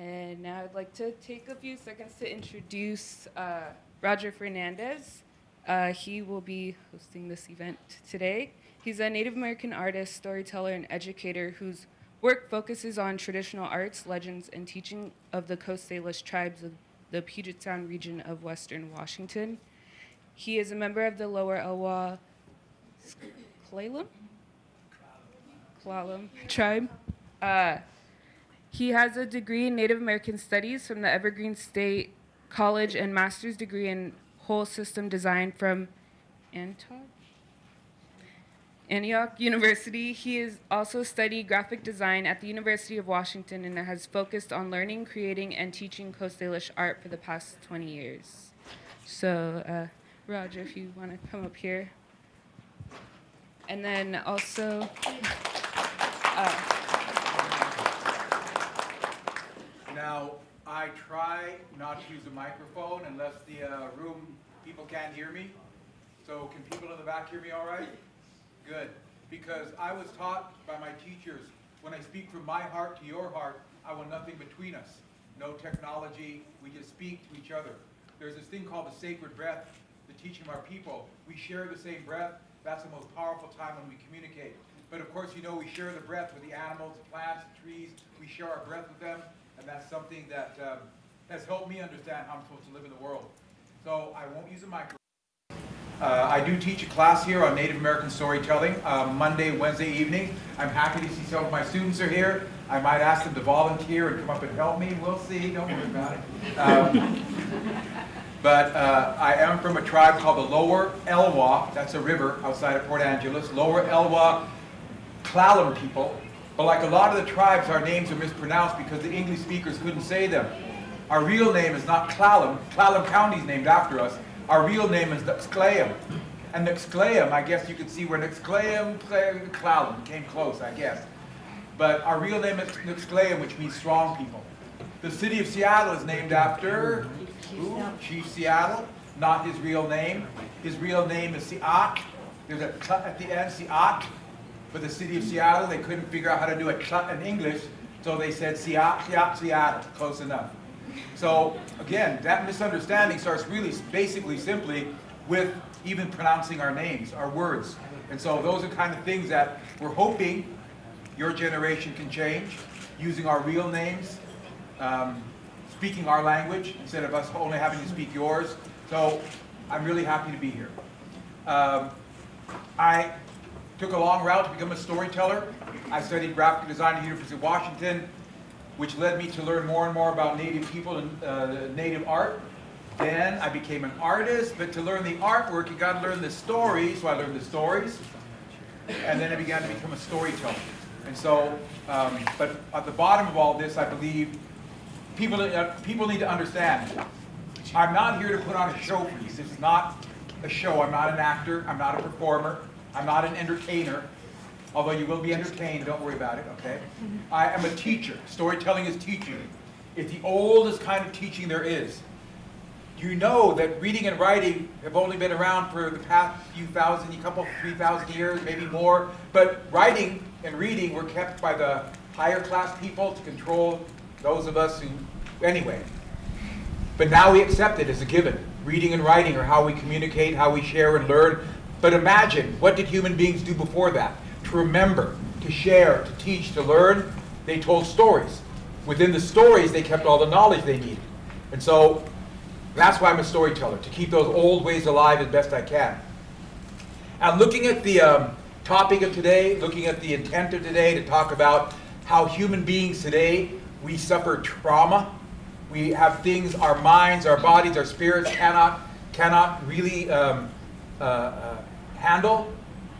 And now I'd like to take a few seconds to introduce uh, Roger Fernandez. Uh, he will be hosting this event today. He's a Native American artist, storyteller, and educator whose work focuses on traditional arts, legends, and teaching of the Coast Salish tribes of the Puget Sound region of western Washington. He is a member of the Lower Elwha Klallam? Tribe. Uh, he has a degree in Native American Studies from the Evergreen State College and master's degree in whole system design from Antioch, University. He has also studied graphic design at the University of Washington and has focused on learning, creating, and teaching Coast Salish art for the past 20 years. So, uh, Roger, if you want to come up here. And then also, uh, Now, I try not to use a microphone unless the uh, room, people can't hear me. So can people in the back hear me all right? Good. Because I was taught by my teachers, when I speak from my heart to your heart, I want nothing between us. No technology, we just speak to each other. There's this thing called the sacred breath, the teaching of our people. We share the same breath. That's the most powerful time when we communicate. But of course, you know, we share the breath with the animals, the plants, the trees. We share our breath with them. And that's something that um, has helped me understand how I'm supposed to live in the world. So I won't use a microphone. Uh, I do teach a class here on Native American storytelling, uh, Monday, Wednesday evening. I'm happy to see some of my students are here. I might ask them to volunteer and come up and help me. We'll see, don't worry about it. Um, but uh, I am from a tribe called the Lower Elwha, that's a river outside of Port Angeles, Lower Elwha Klallam people. But like a lot of the tribes, our names are mispronounced because the English speakers couldn't say them. Our real name is not Klallam. Clallam County is named after us. Our real name is Nuxcleum. And Nuxcleum, I guess you could see where Nuxcleum, Klallam came close, I guess. But our real name is Nuxcleum, which means strong people. The city of Seattle is named after Ooh, Chief Seattle, not his real name. His real name is Siak. There's a at the end, Siat. For the city of Seattle, they couldn't figure out how to do a t in English, so they said Seattle, Siat, Seattle. Close enough. So again, that misunderstanding starts really basically simply with even pronouncing our names, our words. And so those are kind of things that we're hoping your generation can change, using our real names, um, speaking our language instead of us only having to speak yours. So I'm really happy to be here. Um, I took a long route to become a storyteller. I studied graphic design at the University of Washington, which led me to learn more and more about Native people and uh, Native art. Then I became an artist, but to learn the artwork, you got to learn the stories. So I learned the stories, and then I began to become a storyteller. And so, um, but at the bottom of all this, I believe people, uh, people need to understand. I'm not here to put on a show for you. This is not a show. I'm not an actor. I'm not a performer. I'm not an entertainer. Although you will be entertained, don't worry about it, okay? I am a teacher. Storytelling is teaching. It's the oldest kind of teaching there is. You know that reading and writing have only been around for the past few thousand, a couple, three thousand years, maybe more. But writing and reading were kept by the higher class people to control those of us who, anyway. But now we accept it as a given. Reading and writing are how we communicate, how we share and learn. But imagine, what did human beings do before that? To remember, to share, to teach, to learn, they told stories. Within the stories, they kept all the knowledge they needed. And so, that's why I'm a storyteller, to keep those old ways alive as best I can. And looking at the um, topic of today, looking at the intent of today to talk about how human beings today we suffer trauma. We have things, our minds, our bodies, our spirits cannot, cannot really um, uh, uh, handle.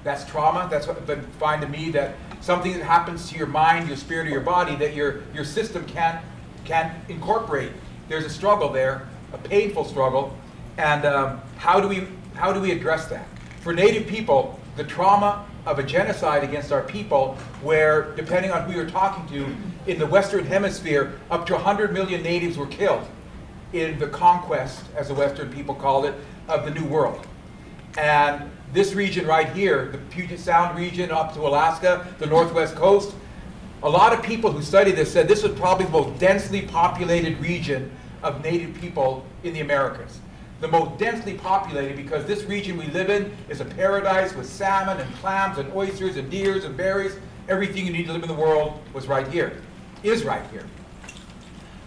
That's trauma. That's what defined to me that something that happens to your mind, your spirit, or your body that your, your system can't, can't incorporate. There's a struggle there, a painful struggle. And um, how, do we, how do we address that? For Native people, the trauma of a genocide against our people where, depending on who you're talking to, in the Western Hemisphere, up to 100 million natives were killed in the conquest, as the Western people called it, of the New World. And this region right here, the Puget Sound region up to Alaska, the Northwest coast, A lot of people who study this said this was probably the most densely populated region of native people in the Americas. The most densely populated because this region we live in is a paradise with salmon and clams and oysters and deers and berries. Everything you need to live in the world was right here, is right here.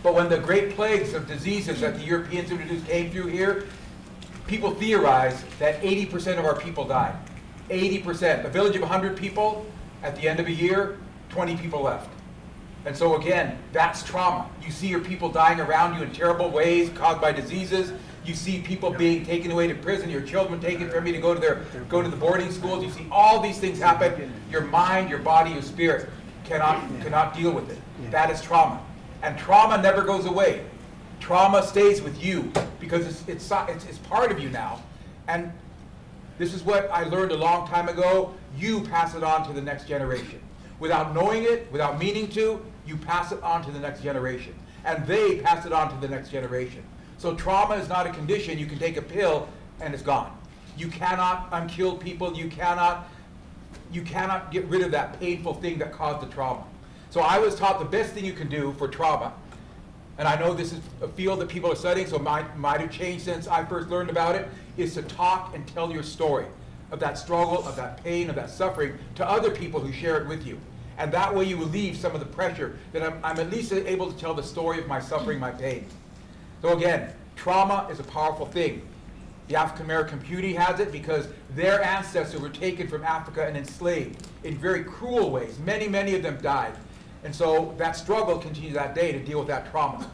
But when the great plagues of diseases that the Europeans introduced came through here, people theorize that 80% of our people died. 80%. A village of 100 people, at the end of a year, 20 people left. And so again, that's trauma. You see your people dying around you in terrible ways caused by diseases. You see people being taken away to prison, your children taken from you to go to their go to the boarding schools. You see all these things happen. Your mind, your body, your spirit cannot cannot deal with it. That is trauma. And trauma never goes away. Trauma stays with you because it's, it's, it's, it's part of you now. And this is what I learned a long time ago. You pass it on to the next generation. Without knowing it, without meaning to, you pass it on to the next generation. And they pass it on to the next generation. So trauma is not a condition. You can take a pill and it's gone. You cannot unkill people. You cannot, you cannot get rid of that painful thing that caused the trauma. So I was taught the best thing you can do for trauma, and I know this is a field that people are studying, so might, might have changed since I first learned about it, is to talk and tell your story of that struggle, of that pain, of that suffering to other people who share it with you. And that way you relieve some of the pressure that I'm, I'm at least able to tell the story of my suffering, my pain. So again, trauma is a powerful thing. The African American community has it because their ancestors were taken from Africa and enslaved in very cruel ways. Many, many of them died. And so that struggle continues that day to deal with that trauma.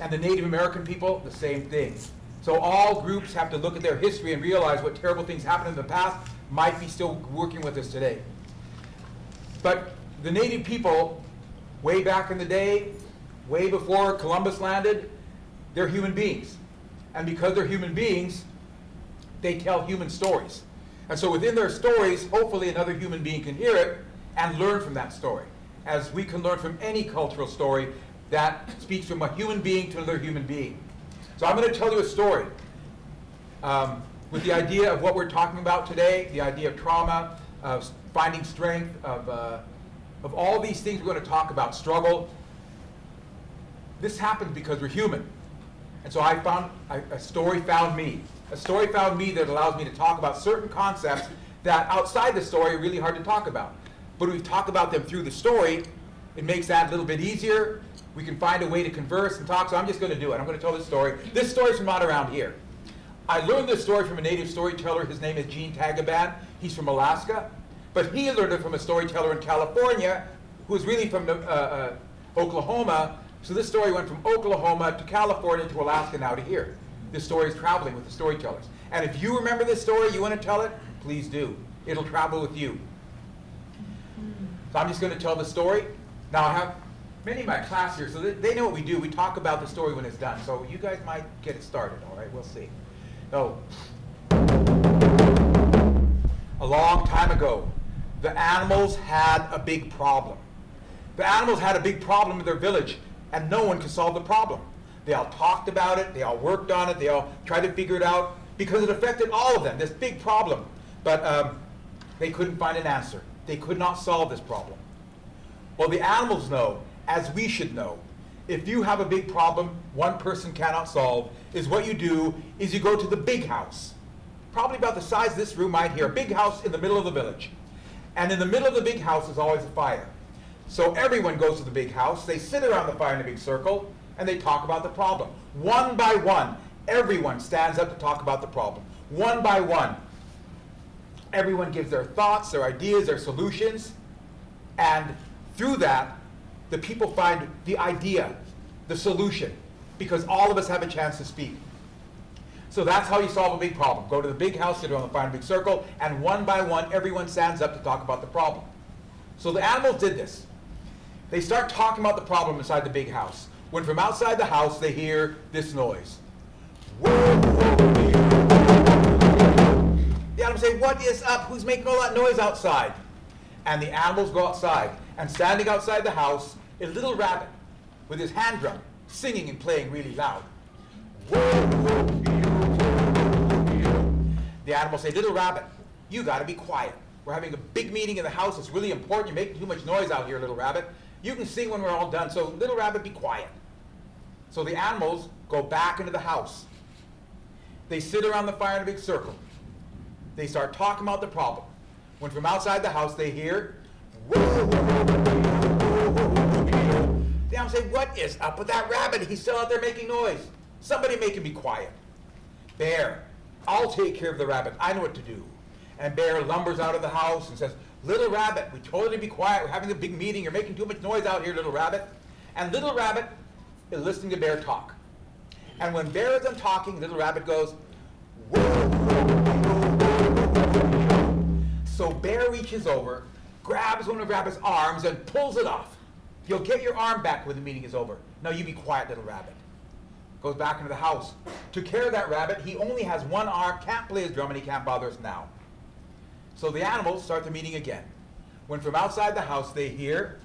And the Native American people, the same thing. So all groups have to look at their history and realize what terrible things happened in the past might be still working with us today. But the Native people, way back in the day, way before Columbus landed, they're human beings. And because they're human beings, they tell human stories. And so within their stories, hopefully another human being can hear it and learn from that story as we can learn from any cultural story that speaks from a human being to another human being. So I'm going to tell you a story um, with the idea of what we're talking about today, the idea of trauma, of finding strength, of, uh, of all these things we're going to talk about, struggle. This happens because we're human. And so I found, a, a story found me. A story found me that allows me to talk about certain concepts that outside the story are really hard to talk about. But we talk about them through the story. It makes that a little bit easier. We can find a way to converse and talk, so I'm just going to do it. I'm going to tell this story. This story's from not around here. I learned this story from a native storyteller. His name is Gene Tagaban. He's from Alaska. But he learned it from a storyteller in California who was really from uh, uh, Oklahoma. So this story went from Oklahoma to California to Alaska now to here. This story is traveling with the storytellers. And if you remember this story, you want to tell it, please do. It'll travel with you. So I'm just going to tell the story. Now I have many of my class here, so they, they know what we do. We talk about the story when it's done. So you guys might get it started, all right? We'll see. So, a long time ago, the animals had a big problem. The animals had a big problem in their village, and no one could solve the problem. They all talked about it, they all worked on it, they all tried to figure it out, because it affected all of them, this big problem. But um, they couldn't find an answer. They could not solve this problem. Well, the animals know, as we should know. If you have a big problem one person cannot solve, is what you do is you go to the big house. Probably about the size of this room right here, a big house in the middle of the village. And in the middle of the big house is always a fire. So everyone goes to the big house, they sit around the fire in a big circle, and they talk about the problem. One by one, everyone stands up to talk about the problem. One by one, everyone gives their thoughts, their ideas, their solutions, and through that, the people find the idea, the solution, because all of us have a chance to speak. So that's how you solve a big problem. Go to the big house, sit around the fire big circle, and one by one, everyone stands up to talk about the problem. So the animals did this. They start talking about the problem inside the big house. When from outside the house, they hear this noise. The animals say, what is up? Who's making all that noise outside? And the animals go outside. And standing outside the house, a little rabbit with his hand drum, singing and playing really loud. The animals say, little rabbit, you got to be quiet. We're having a big meeting in the house. It's really important. You're making too much noise out here, little rabbit. You can sing when we're all done, so little rabbit, be quiet. So the animals go back into the house. They sit around the fire in a big circle. They start talking about the problem. When from outside the house they hear, "Whoa, whoa, whoa, whoa, whoa, whoa, whoa." The animals say, what is up with that rabbit? He's still out there making noise. Somebody make him be quiet. Bear, I'll take care of the rabbit. I know what to do. And Bear lumbers out of the house and says, Little rabbit, we told you to be quiet. We're having a big meeting. You're making too much noise out here, little rabbit. And little rabbit is listening to Bear talk. And when Bear is done talking, little rabbit goes, "Whoa, whoa, whoa, whoa, whoa." So Bear reaches over, grabs one of Rabbit's arms, and pulls it off. You'll get your arm back when the meeting is over. Now you be quiet, little rabbit goes back into the house. Took care of that rabbit. He only has one arm, can't play his drum, and he can't bother us now. So the animals start the meeting again. When from outside the house they hear,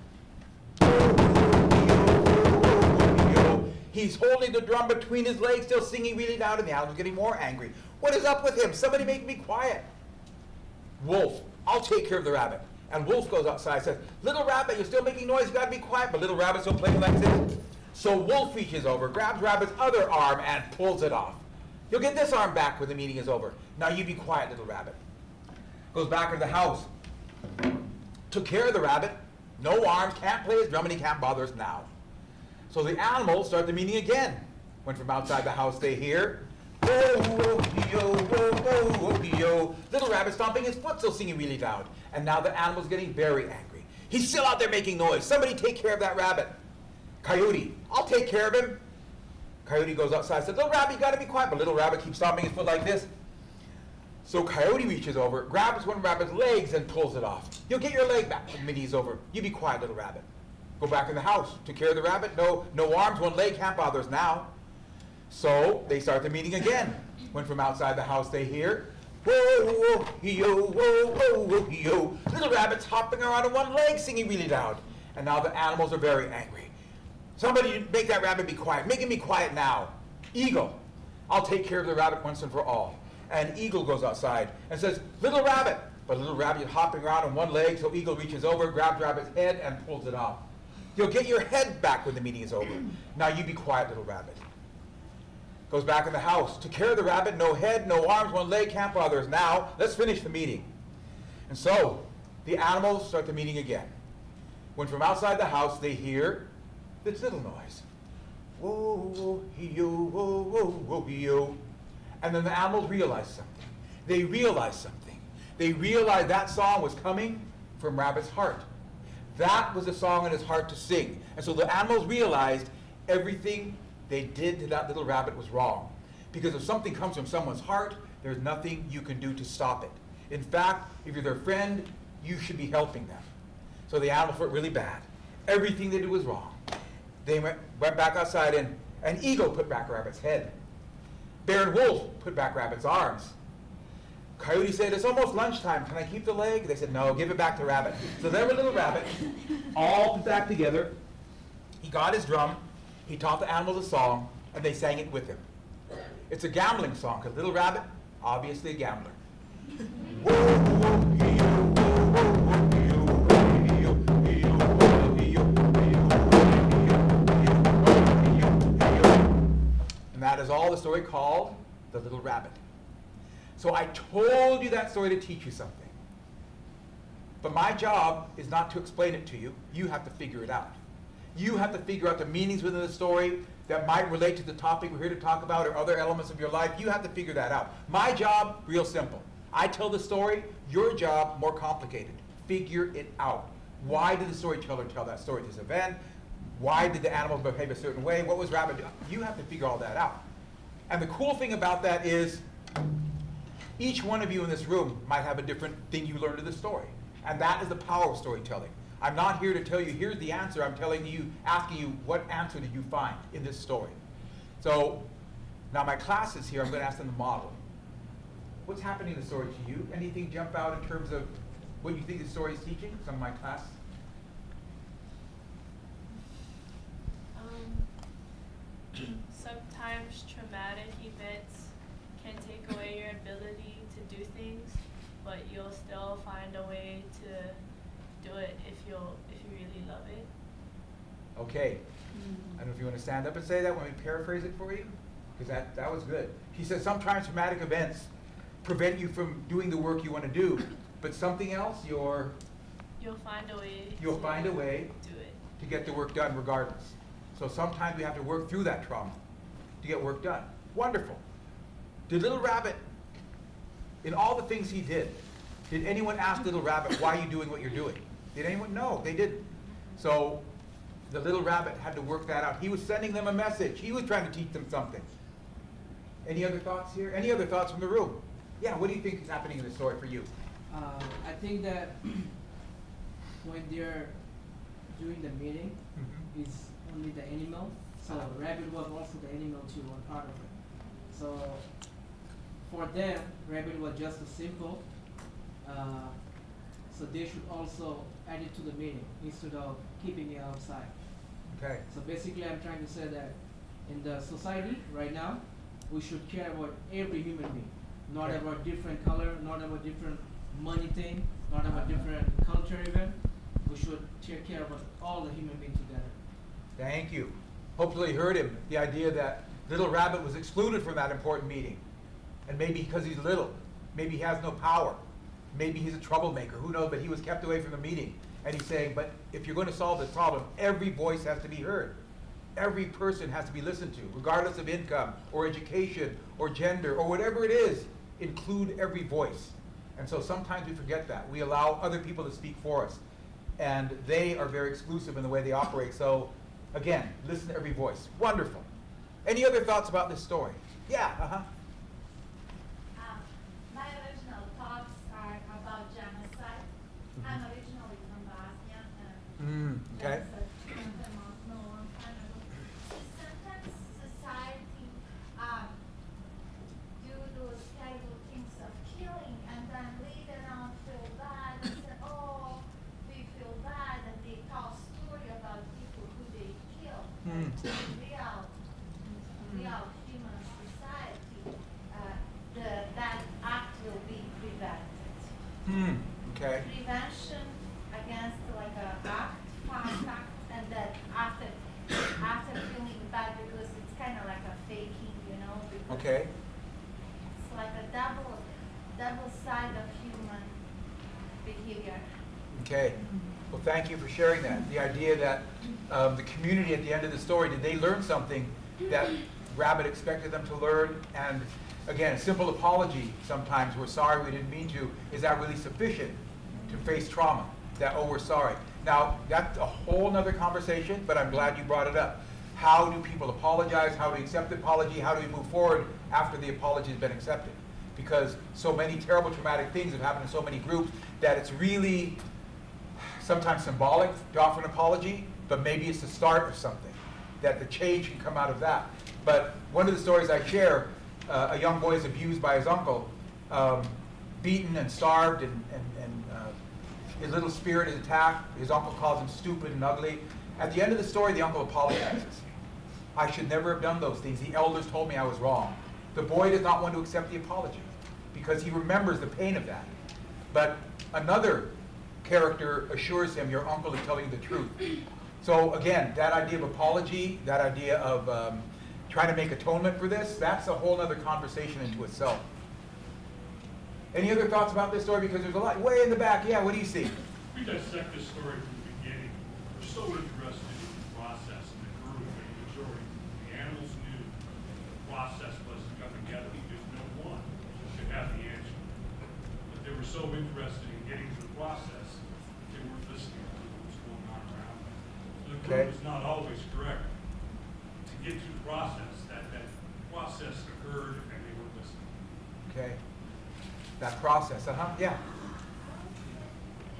he's holding the drum between his legs, still singing really loud, and the animals getting more angry. What is up with him? Somebody make me quiet. Wolf, I'll take care of the rabbit. And Wolf goes outside and says, Little rabbit, you're still making noise, you gotta be quiet. But little rabbit's still playing like this. So Wolf reaches over, grabs Rabbit's other arm, and pulls it off. You'll get this arm back when the meeting is over. Now you be quiet, little rabbit. Goes back into the house. Took care of the rabbit. No arms, can't play his drum, and he can't bother us now. So the animals start the meeting again. When from outside the house they hear, whoa, yo, whoa, whoa, yo. Little rabbit stomping his foot, still singing really loud. And now the animal's getting very angry. He's still out there making noise. Somebody take care of that rabbit. Coyote, I'll take care of him. Coyote goes outside and says, Little rabbit, you gotta be quiet. But little rabbit keeps stomping his foot like this. So Coyote reaches over, grabs one rabbit's legs, and pulls it off. You'll get your leg back when meeting's over. You be quiet, little rabbit. Go back in the house. Took care of the rabbit. No, no arms, one leg, can't bother us now. So they start the meeting again. When from outside the house they hear, whoa, whoa, yo, whoa, whoa, whoa, yo. Little rabbit's hopping around on one leg, singing really loud. And now the animals are very angry. Somebody make that rabbit be quiet. Make him be quiet now. Eagle, I'll take care of the rabbit once and for all. And Eagle goes outside and says, Little rabbit. But little rabbit hopping around on one leg, so Eagle reaches over, grabs rabbit's head, and pulls it off. You'll get your head back when the meeting is over. Now you be quiet, little rabbit. Goes back in the house. Took care of the rabbit, no head, no arms, one leg, can't bother us. Now, let's finish the meeting. And so, the animals start the meeting again. When from outside the house they hear this little noise. Whoa, whoa, yo, whoa, whoa, whoa, yo. And then the animals realize something. They realize something. They realize that song was coming from Rabbit's heart. That was a song in his heart to sing. And so the animals realized everything they did to that little rabbit was wrong. Because if something comes from someone's heart, there's nothing you can do to stop it. In fact, if you're their friend, you should be helping them. So the animals felt really bad. Everything they did was wrong. They went, went back outside and an eagle put back Rabbit's head. Bear and Wolf put back Rabbit's arms. Coyote said, it's almost lunchtime. Can I keep the leg? They said, no, give it back to Rabbit. So there was little Rabbit, all put back together. He got his drum. He taught the animals a song, and they sang it with him. It's a gambling song, because Little Rabbit, obviously a gambler. And that is all the story called The Little Rabbit. So I told you that story to teach you something. But my job is not to explain it to you. You have to figure it out. You have to figure out the meanings within the story that might relate to the topic we're here to talk about or other elements of your life. You have to figure that out. My job, real simple. I tell the story. Your job, more complicated. Figure it out. Why did the storyteller tell that story at this event? Why did the animals behave a certain way? What was rabbit doing? You have to figure all that out. And the cool thing about that is each one of you in this room might have a different thing you learned in the story. And that is the power of storytelling. I'm not here to tell you, here's the answer. I'm telling you, asking you, what answer did you find in this story? So now my class is here. I'm going to ask them to model. What's happening in the story to you? Anything jump out in terms of what you think the story is teaching? Some of my class? Um, sometimes traumatic events can take away your ability to do things, but you'll still find a way to do it if you'll if you really love it. Okay. Mm-hmm. I don't know if you want to stand up and say that when we paraphrase it for you, because that, that was good. He says sometimes traumatic events prevent you from doing the work you want to do, but something else, you're, You'll find a way. you'll find a way Do it. to get the work done regardless. So sometimes we have to work through that trauma to get work done. Wonderful. Did Little Rabbit, in all the things he did, did anyone ask Little Rabbit, why are you doing what you're doing? Did anyone? No, they didn't. So the Little Rabbit had to work that out. He was sending them a message. He was trying to teach them something. Any other thoughts here? Any other thoughts from the room? Yeah, what do you think is happening in the story for you? Uh, I think that when they're doing the meeting, Mhm. it's only the animal. So rabbit was also the animal too, one part of it. So for them, rabbit was just a simple. Uh, so they should also add it to the meeting instead of keeping it outside. Okay. So basically, I'm trying to say that in the society right now, we should care about every human being, not Okay. about different color, not about different money thing, not about uh-huh. different culture even. We should take care about all the human beings together. Thank you. Hopefully you heard him, the idea that Little Rabbit was excluded from that important meeting. And maybe because he's little, maybe he has no power, maybe he's a troublemaker, who knows, but he was kept away from the meeting. And he's saying, but if you're gonna solve this problem, every voice has to be heard. Every person has to be listened to, regardless of income, or education, or gender, or whatever it is, include every voice. And so sometimes we forget that. We allow other people to speak for us. And they are very exclusive in the way they operate. So, again, listen to every voice. Wonderful. Any other thoughts about this story? Yeah, uh-huh. Um, my original thoughts are about genocide. I'm originally from Bosnia and Mm, okay. that's a long, no long time ago. So sometimes society, um, do those terrible things of killing and then later on feel bad and say, oh, we feel bad and they tell story about people who they kill. Hmm. In real, real human society, uh, the, that act will be prevented. Hmm, okay. Prevention against like a act, fast act, and then after, after feeling bad because it's kind of like a faking, you know? because Okay. It's like a double, double side of human behavior. Okay. Well, thank you for sharing that. The idea that um, the community at the end of the story, did they learn something that Rabbit expected them to learn? And again, a simple apology sometimes, we're sorry, we didn't mean to, is that really sufficient to face trauma? That, oh, we're sorry. Now, that's a whole nother conversation, but I'm glad you brought it up. How do people apologize? How do we accept the apology? How do we move forward after the apology has been accepted? Because so many terrible traumatic things have happened in so many groups that it's really sometimes symbolic to offer an apology, but maybe it's the start of something, that the change can come out of that. But one of the stories I share, uh, a young boy is abused by his uncle, um, beaten and starved, and, and, and uh, his little spirit is attacked. His uncle calls him stupid and ugly. At the end of the story, the uncle apologizes. I should never have done those things. The elders told me I was wrong. The boy does not want to accept the apology because he remembers the pain of that. But another character assures him, your uncle is telling the truth. So again, that idea of apology, that idea of um, trying to make atonement for this, that's a whole other conversation into itself. Any other thoughts about this story? Because there's a lot, way in the back, yeah, what do you see? We dissect this story from the beginning. We're so interested in the process and the group and the majority. The animals knew the process was to come together because no one should have the answer. But they were so interested in getting to the process, they weren't listening to what was going on around them. Okay. is not always correct. To get to the process, that, that process occurred and they weren't listening. Okay. That process, uh-huh, yeah.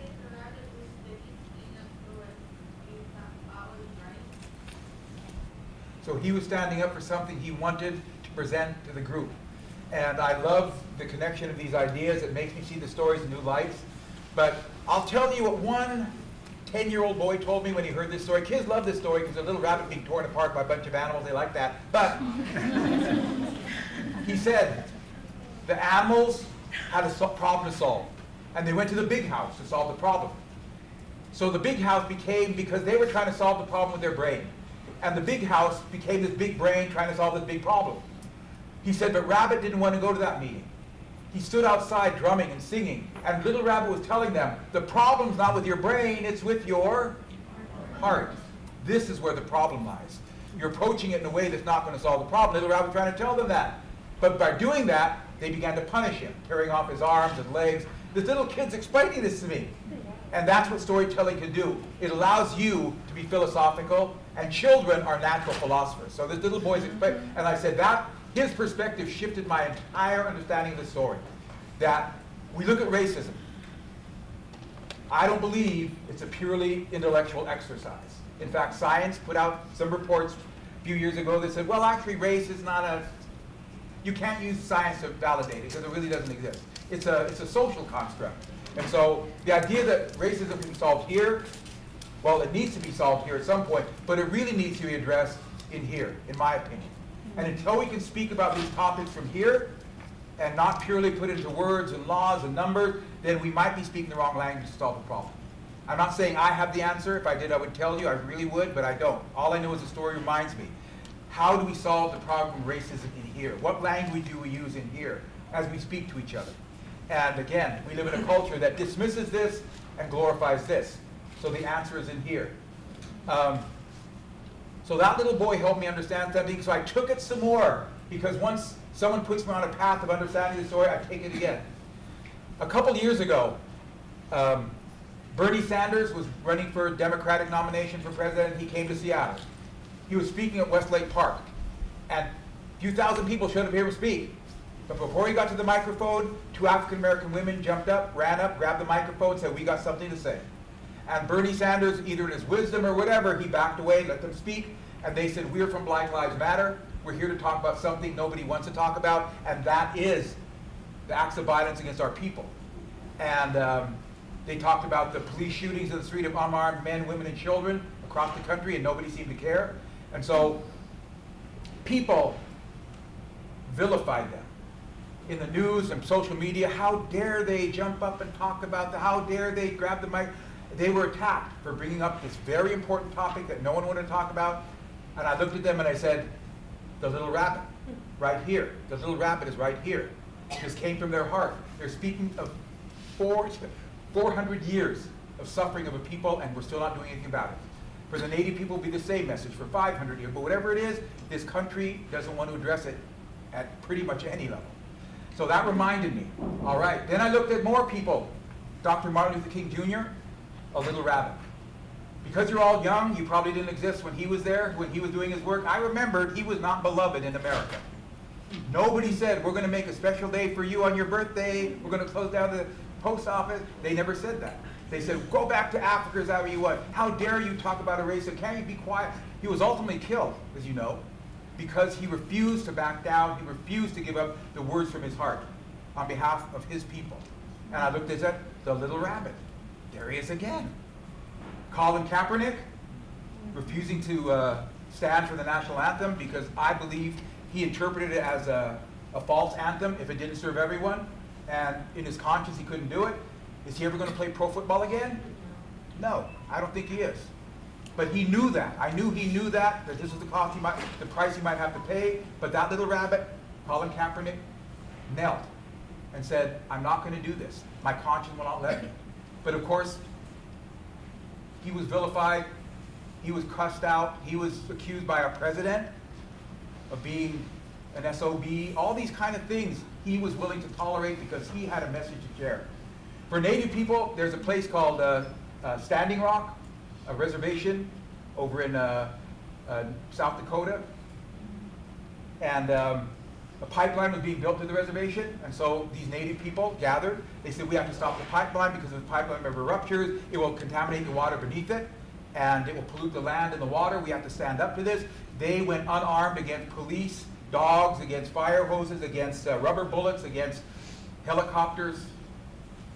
If the rabbit was the thing of you have powers, right? So he was standing up for something he wanted to present to the group. And I love the connection of these ideas. It makes me see the stories in new lights. But I'll tell you what one 10-year-old boy told me when he heard this story. Kids love this story because a little rabbit being torn apart by a bunch of animals, they like that. But he said the animals had a so- problem to solve. And they went to the big house to solve the problem. So the big house became, because they were trying to solve the problem with their brain. And the big house became this big brain trying to solve this big problem. He said, but Rabbit didn't want to go to that meeting. He stood outside drumming and singing, and Little Rabbit was telling them, the problem's not with your brain, it's with your heart. This is where the problem lies. You're approaching it in a way that's not going to solve the problem. Little Rabbit trying to tell them that. But by doing that, they began to punish him, tearing off his arms and legs. This little kid's explaining this to me. And that's what storytelling can do. It allows you to be philosophical, and children are natural philosophers. So this little boy's explaining, and I said that his perspective shifted my entire understanding of the story. That we look at racism. I don't believe it's a purely intellectual exercise. In fact, science put out some reports a few years ago that said, well, actually, race is not a, you can't use science to validate it because it really doesn't exist. It's a, it's a social construct. And so the idea that racism can be solved here, well, it needs to be solved here at some point, but it really needs to be addressed in here, in my opinion. And until we can speak about these topics from here and not purely put into words and laws and numbers, then we might be speaking the wrong language to solve the problem. I'm not saying I have the answer. If I did, I would tell you. I really would, but I don't. All I know is the story reminds me. How do we solve the problem of racism in here? What language do we use in here as we speak to each other? And again, we live in a culture that dismisses this and glorifies this. So the answer is in here. Um, so that little boy helped me understand something, so I took it some more. Because once someone puts me on a path of understanding the story, I take it again. A couple years ago, um, Bernie Sanders was running for Democratic nomination for president. He came to Seattle. He was speaking at Westlake Park. And a few thousand people showed up here to speak. But before he got to the microphone, two African American women jumped up, ran up, grabbed the microphone, and said, we got something to say. And Bernie Sanders, either in his wisdom or whatever, he backed away, let them speak, and they said, we're from Black Lives Matter. We're here to talk about something nobody wants to talk about, and that is the acts of violence against our people. And um, they talked about the police shootings in the street of unarmed men, women, and children across the country, and nobody seemed to care. And so people vilified them in the news and social media. How dare they jump up and talk about the, how dare they grab the mic? They were attacked for bringing up this very important topic that no one wanted to talk about. And I looked at them and I said, the little rabbit, right here. The little rabbit is right here. This came from their heart. They're speaking of four, 400 years of suffering of a people and we're still not doing anything about it. For the Native people, it'll be the same message for 500 years. But whatever it is, this country doesn't want to address it at pretty much any level. So that reminded me. All right. Then I looked at more people. Dr. Martin Luther King Jr., a little rabbit. Because you're all young, you probably didn't exist when he was there, when he was doing his work. I remembered he was not beloved in America. Nobody said, we're going to make a special day for you on your birthday. We're going to close down the post office. They never said that. They said, go back to Africa, is that you want? How dare you talk about a race? So can't you be quiet? He was ultimately killed, as you know, because he refused to back down. He refused to give up the words from his heart on behalf of his people. And I looked at that, the little rabbit. There he is again. Colin Kaepernick, refusing to uh, stand for the national anthem because I believe he interpreted it as a, a false anthem if it didn't serve everyone. And in his conscience, he couldn't do it. Is he ever going to play pro football again? No, I don't think he is. But he knew that. I knew he knew that, that this was the cost he might, the price he might have to pay. But that little rabbit, Colin Kaepernick, knelt and said, I'm not going to do this. My conscience will not let me. But of course, he was vilified. He was cussed out. He was accused by our president of being an SOB. All these kind of things he was willing to tolerate because he had a message to share. For Native people, there's a place called uh, uh, Standing Rock, a reservation over in uh, uh South Dakota. And um, a pipeline was being built to the reservation, and so these native people gathered. They said, we have to stop the pipeline because if the pipeline ever ruptures, it will contaminate the water beneath it, and it will pollute the land and the water. We have to stand up to this. They went unarmed against police, dogs, against fire hoses, against uh, rubber bullets, against helicopters.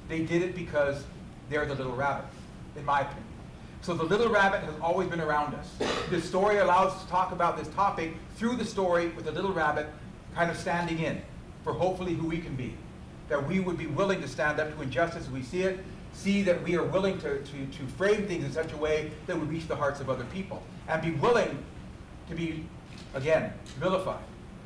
They did it because they're the little rabbit, in my opinion. So the little rabbit has always been around us. This story allows us to talk about this topic through the story with the little rabbit kind of standing in for hopefully who we can be. That we would be willing to stand up to injustice as we see it, see that we are willing to, to, to frame things in such a way that would reach the hearts of other people, and be willing to be, again, vilified.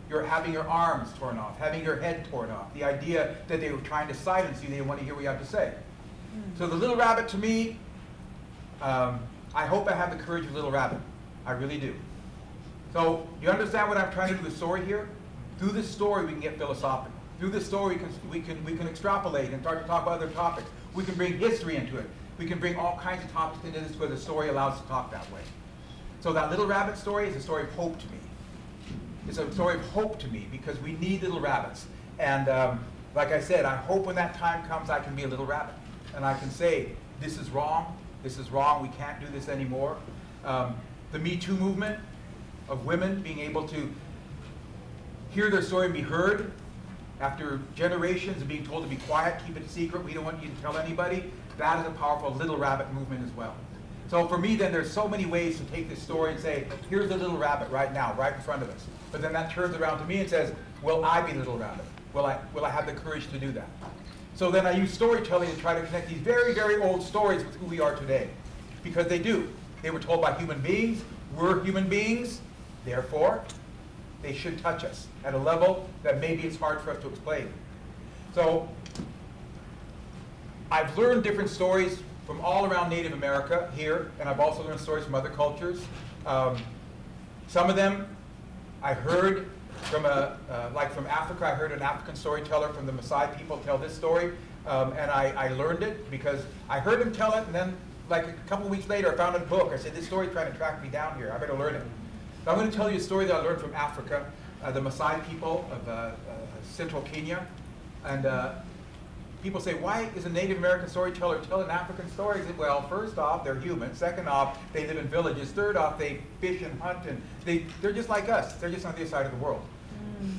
You're having your arms torn off, having your head torn off. The idea that they were trying to silence you, they didn't want to hear what you have to say. So the little rabbit to me, um, I hope I have the courage of Little Rabbit. I really do. So you understand what I'm trying to do with the story here? Through this story, we can get philosophical. Through this story, we can, we can, we can extrapolate and start to talk about other topics. We can bring history into it. We can bring all kinds of topics into this where the story allows us to talk that way. So that Little Rabbit story is a story of hope to me. It's a story of hope to me because we need little rabbits. And um, like I said, I hope when that time comes I can be a little rabbit. And I can say, this is wrong, this is wrong, we can't do this anymore. Um, the Me Too movement of women being able to hear their story and be heard after generations of being told to be quiet, keep it secret, we don't want you to tell anybody, that is a powerful little rabbit movement as well. So for me then, there's so many ways to take this story and say, here's a little rabbit right now, right in front of us. But then that turns around to me and says, will I be little rabbit? Will I, will I have the courage to do that? So then I use storytelling to try to connect these very, very old stories with who we are today. Because they do. They were told by human beings, we're human beings, therefore, they should touch us at a level that maybe it's hard for us to explain. So I've learned different stories from all around Native America here, and I've also learned stories from other cultures. Um, some of them I heard from a, uh, like from Africa, I heard an African storyteller from the Maasai people tell this story, um, and I, I learned it because I heard him tell it, and then like a couple weeks later, I found a book. I said, this story's trying to track me down here. I better learn it. So I'm going to tell you a story that I learned from Africa, uh, the Maasai people of uh, uh, central Kenya, and uh, people say, why is a Native American storyteller telling African stories? Well, first off, they're human. Second off, they live in villages. Third off, they fish and hunt, and they, they're just like us. They're just on the other side of the world.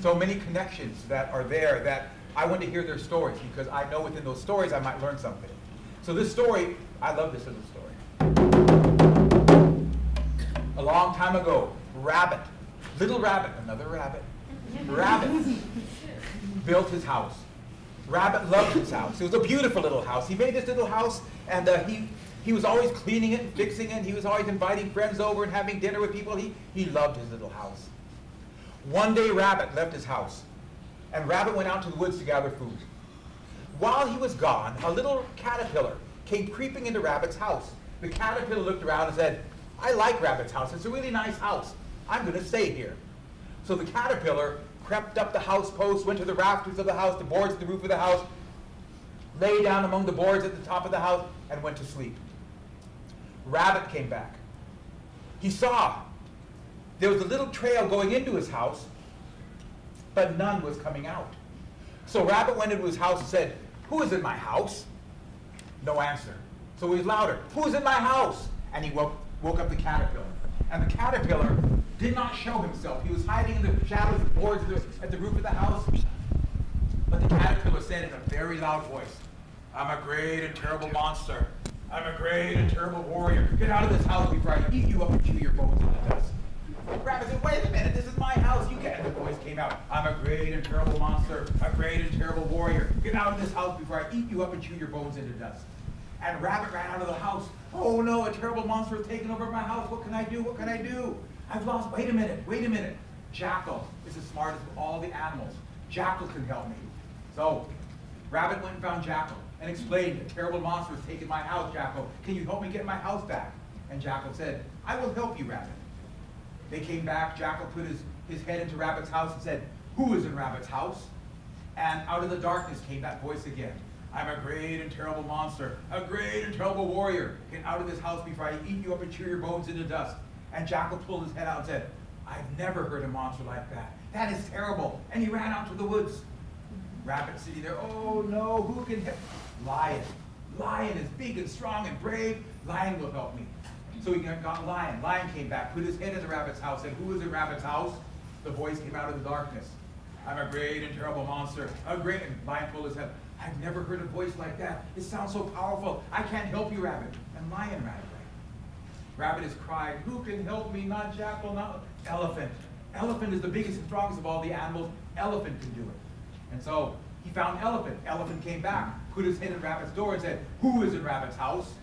So many connections that are there that I want to hear their stories because I know within those stories I might learn something. So this story, I love this little story. A long time ago, Rabbit, little Rabbit, another rabbit, Rabbit built his house. Rabbit loved his house. It was a beautiful little house. He made this little house, and uh, he, he was always cleaning it and fixing it. He was always inviting friends over and having dinner with people. He, he loved his little house. One day, Rabbit left his house, and Rabbit went out to the woods to gather food. While he was gone, a little caterpillar came creeping into Rabbit's house. The caterpillar looked around and said, I like Rabbit's house. It's a really nice house. I'm going to stay here. So the caterpillar crept up the house posts, went to the rafters of the house, the boards of the roof of the house, lay down among the boards at the top of the house, and went to sleep. Rabbit came back. He saw there was a little trail going into his house, but none was coming out. So Rabbit went into his house and said, Who is in my house? No answer. So he was louder, Who is in my house? And he woke, woke up the caterpillar. And the caterpillar did not show himself. He was hiding in the shadows of the boards at the, roof of the house. But the caterpillar said in a very loud voice, I'm a great and terrible monster. I'm a great and terrible warrior. Get out of this house before I eat you up and chew your bones into dust. The Rabbit said, wait a minute, this is my house. You can't. And the voice came out. I'm a great and terrible monster, a great and terrible warrior. Get out of this house before I eat you up and chew your bones into dust. And Rabbit ran out of the house. Oh no, a terrible monster has taken over my house. What can I do? What can I do? I've lost, wait a minute, wait a minute. Jackal is the smartest of all the animals. Jackal can help me. So, Rabbit went and found Jackal and explained, a terrible monster has taken my house, Jackal. Can you help me get my house back? And Jackal said, I will help you, Rabbit. They came back, Jackal put his, his head into Rabbit's house and said, who is in Rabbit's house? And out of the darkness came that voice again. I'm a great and terrible monster, a great and terrible warrior. Get out of this house before I eat you up and chew your bones into dust. And Jackal pulled his head out and said, I've never heard a monster like that. That is terrible. And he ran out to the woods. Rabbit sitting there, oh no, who can help? Lion. Lion is big and strong and brave. Lion will help me. So he got Lion. Lion came back, put his head in the rabbit's house, and who was in Rabbit's house? The voice came out of the darkness. I'm a great and terrible monster. A great, and Lion pulled his head. I've never heard a voice like that. It sounds so powerful. I can't help you, Rabbit. And Lion away. Rabbit is crying, who can help me? Not jackal, not elephant. Elephant is the biggest and strongest of all the animals. Elephant can do it. And so He found elephant. Elephant came back, put his head in rabbit's door and said, who is in rabbit's house?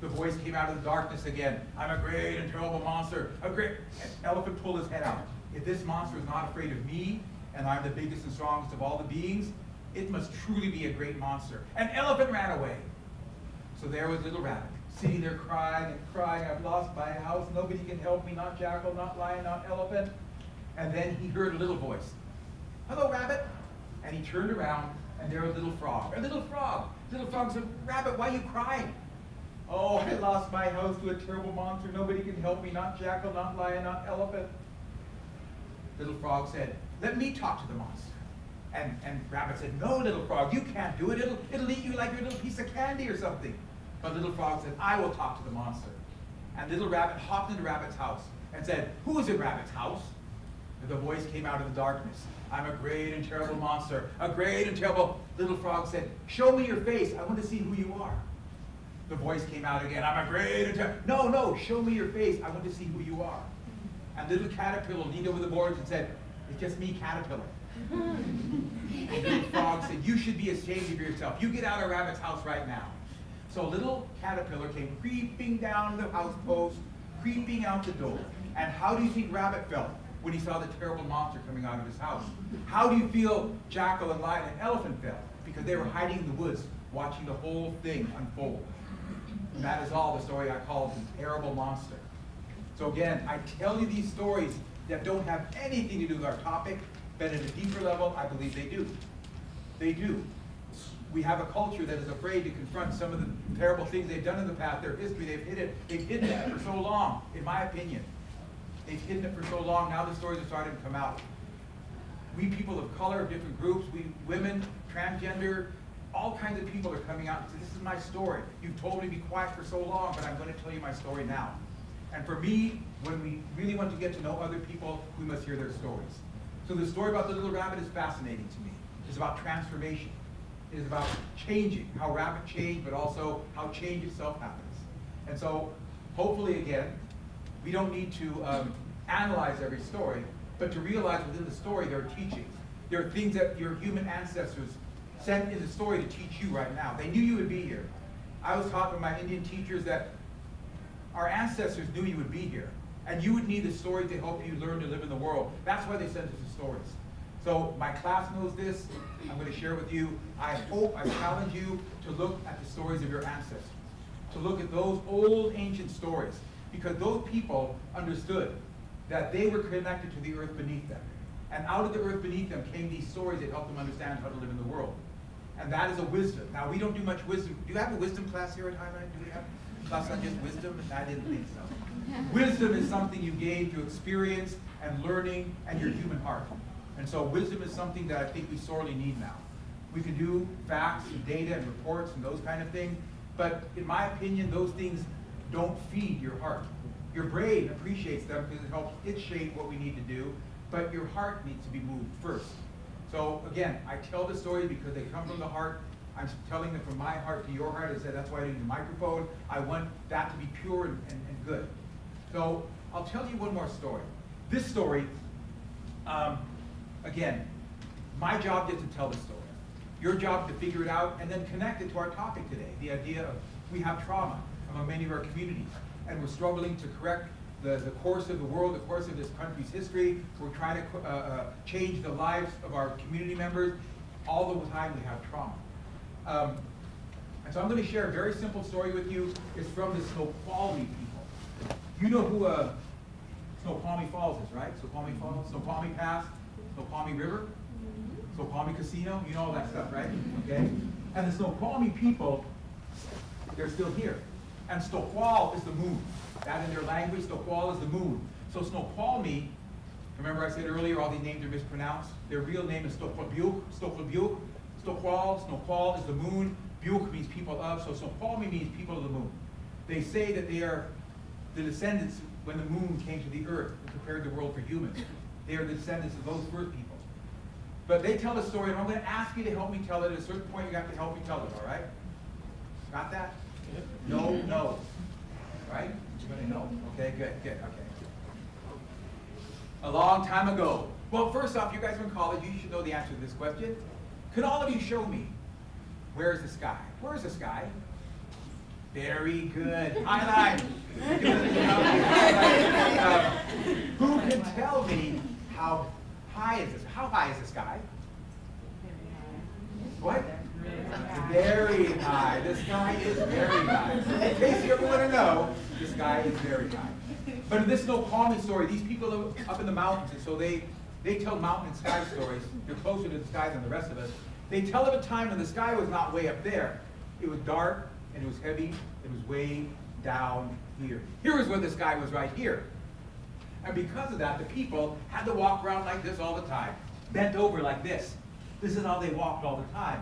The voice came out of the darkness again. I'm a great and terrible monster. A great and elephant pulled his head out. If this monster is not afraid of me, and I'm the biggest and strongest of all the beings, it must truly be a great monster. And elephant ran away. So there was little rabbit, sitting there crying and crying, I've lost my house, nobody can help me, not jackal, not lion, not elephant. And then he heard a little voice. Hello, rabbit. And he turned around, and there was little frog. A little frog. Little frog said, Rabbit, why are you crying? Oh, I lost my house to a terrible monster. Nobody can help me, not jackal, not lion, not elephant. Little frog said, Let me talk to the monster. And, and Rabbit said, No, little frog, you can't do it. It'll, it'll eat you like your little piece of candy or something. But little frog said, I will talk to the monster. And little rabbit hopped into Rabbit's house and said, Who is in Rabbit's house? And the voice came out of the darkness. I'm a great and terrible monster. A great and terrible. Little frog said, Show me your face. I want to see who you are. The voice came out again. I'm a great and terrible. No, no, show me your face. I want to see who you are. And little caterpillar leaned over the boards and said, It's just me, caterpillar. and little frog said, You should be ashamed of yourself. You get out of rabbit's house right now. So a little caterpillar came creeping down the house post, creeping out the door. And how do you think rabbit felt when he saw the terrible monster coming out of his house? How do you feel jackal and lion and elephant felt? Because they were hiding in the woods, watching the whole thing unfold. And that is all the story I call the terrible monster. So again, I tell you these stories that don't have anything to do with our topic, but at a deeper level, I believe they do. They do. We have a culture that is afraid to confront some of the terrible things they've done in the past, their history, they've hid it, they've hidden it for so long, in my opinion. They've hidden it for so long, now the stories are starting to come out. We people of color, of different groups, we women, transgender, all kinds of people are coming out and say, this is my story. You've told me to be quiet for so long, but I'm going to tell you my story now. And for me, when we really want to get to know other people, we must hear their stories. So the story about the little rabbit is fascinating to me. It's about transformation. Is about changing, how rapid change, but also how change itself happens. And so, hopefully again, we don't need to um, analyze every story, but to realize within the story there are teachings. There are things that your human ancestors sent in the story to teach you right now. They knew you would be here. I was taught by my Indian teachers that our ancestors knew you would be here. And you would need the story to help you learn to live in the world. That's why they sent us the stories. So my class knows this. I'm going to share with you. I hope, I challenge you to look at the stories of your ancestors. To look at those old ancient stories. Because those people understood that they were connected to the earth beneath them. And out of the earth beneath them came these stories that helped them understand how to live in the world. And that is a wisdom. Now, we don't do much wisdom. Do you have a wisdom class here at Highline? Do we have a class on just wisdom? I didn't think so. Wisdom is something you gain through experience and learning and your human heart. And so wisdom is something that I think we sorely need now. We can do facts and data and reports and those kind of things, but in my opinion, those things don't feed your heart. Your brain appreciates them because it helps it shape what we need to do, but your heart needs to be moved first. So again, I tell the story because they come from the heart. I'm telling them from my heart to your heart. I said that's why I need the microphone. I want that to be pure and, and, and good. So I'll tell you one more story. This story, um, again, my job is to tell the story. Your job to figure it out and then connect it to our topic today. The idea of we have trauma among many of our communities, and we're struggling to correct the, the course of the world, the course of this country's history. We're trying to uh, uh, change the lives of our community members. All the time we have trauma. Um, and so I'm going to share a very simple story with you. It's from the Snoqualmie people. You know who uh, Snoqualmie Falls is, right? Snoqualmie Falls, Snoqualmie Pass, Snoqualmie River, mm-hmm. Snoqualmie Casino. You know all that stuff, right? Mm-hmm. Okay. And the Snoqualmie people, they're still here. And Snoqual is the moon. That in their language, Snoqual is the moon. So Snoqualmie, remember I said earlier all these names are mispronounced? Their real name is Stoquelbuke, Stoquelbuke. Snoqual, Snoqual is the moon. Buke means people of, so Snoqualmie means people of the moon. They say that they are the descendants when the moon came to the earth and prepared the world for humans. They are the descendants of those first people. But they tell a story, and I'm going to ask you to help me tell it. At a certain point, you have to help me tell it, all right? Got that? No, no. Right? You're going to know? Okay, good, good, okay. A long time ago. Well, first off, you guys are in college. You should know the answer to this question. Can all of you show me? Where's the sky? Where's the sky? Very good. Highlight. Uh, Who can tell me how high is this? How high is the sky? What? Very high. This guy is very high. In case you ever want to know, this guy is very high. But this Snoqualmie story, these people are up in the mountains, and so they, they tell mountain and sky stories. They're closer to the sky than the rest of us. They tell of a time when the sky was not way up there. It was dark, and it was heavy, it was way down here. Here is where the sky was right here. And because of that, the people had to walk around like this all the time, bent over like this. This is how they walked all the time.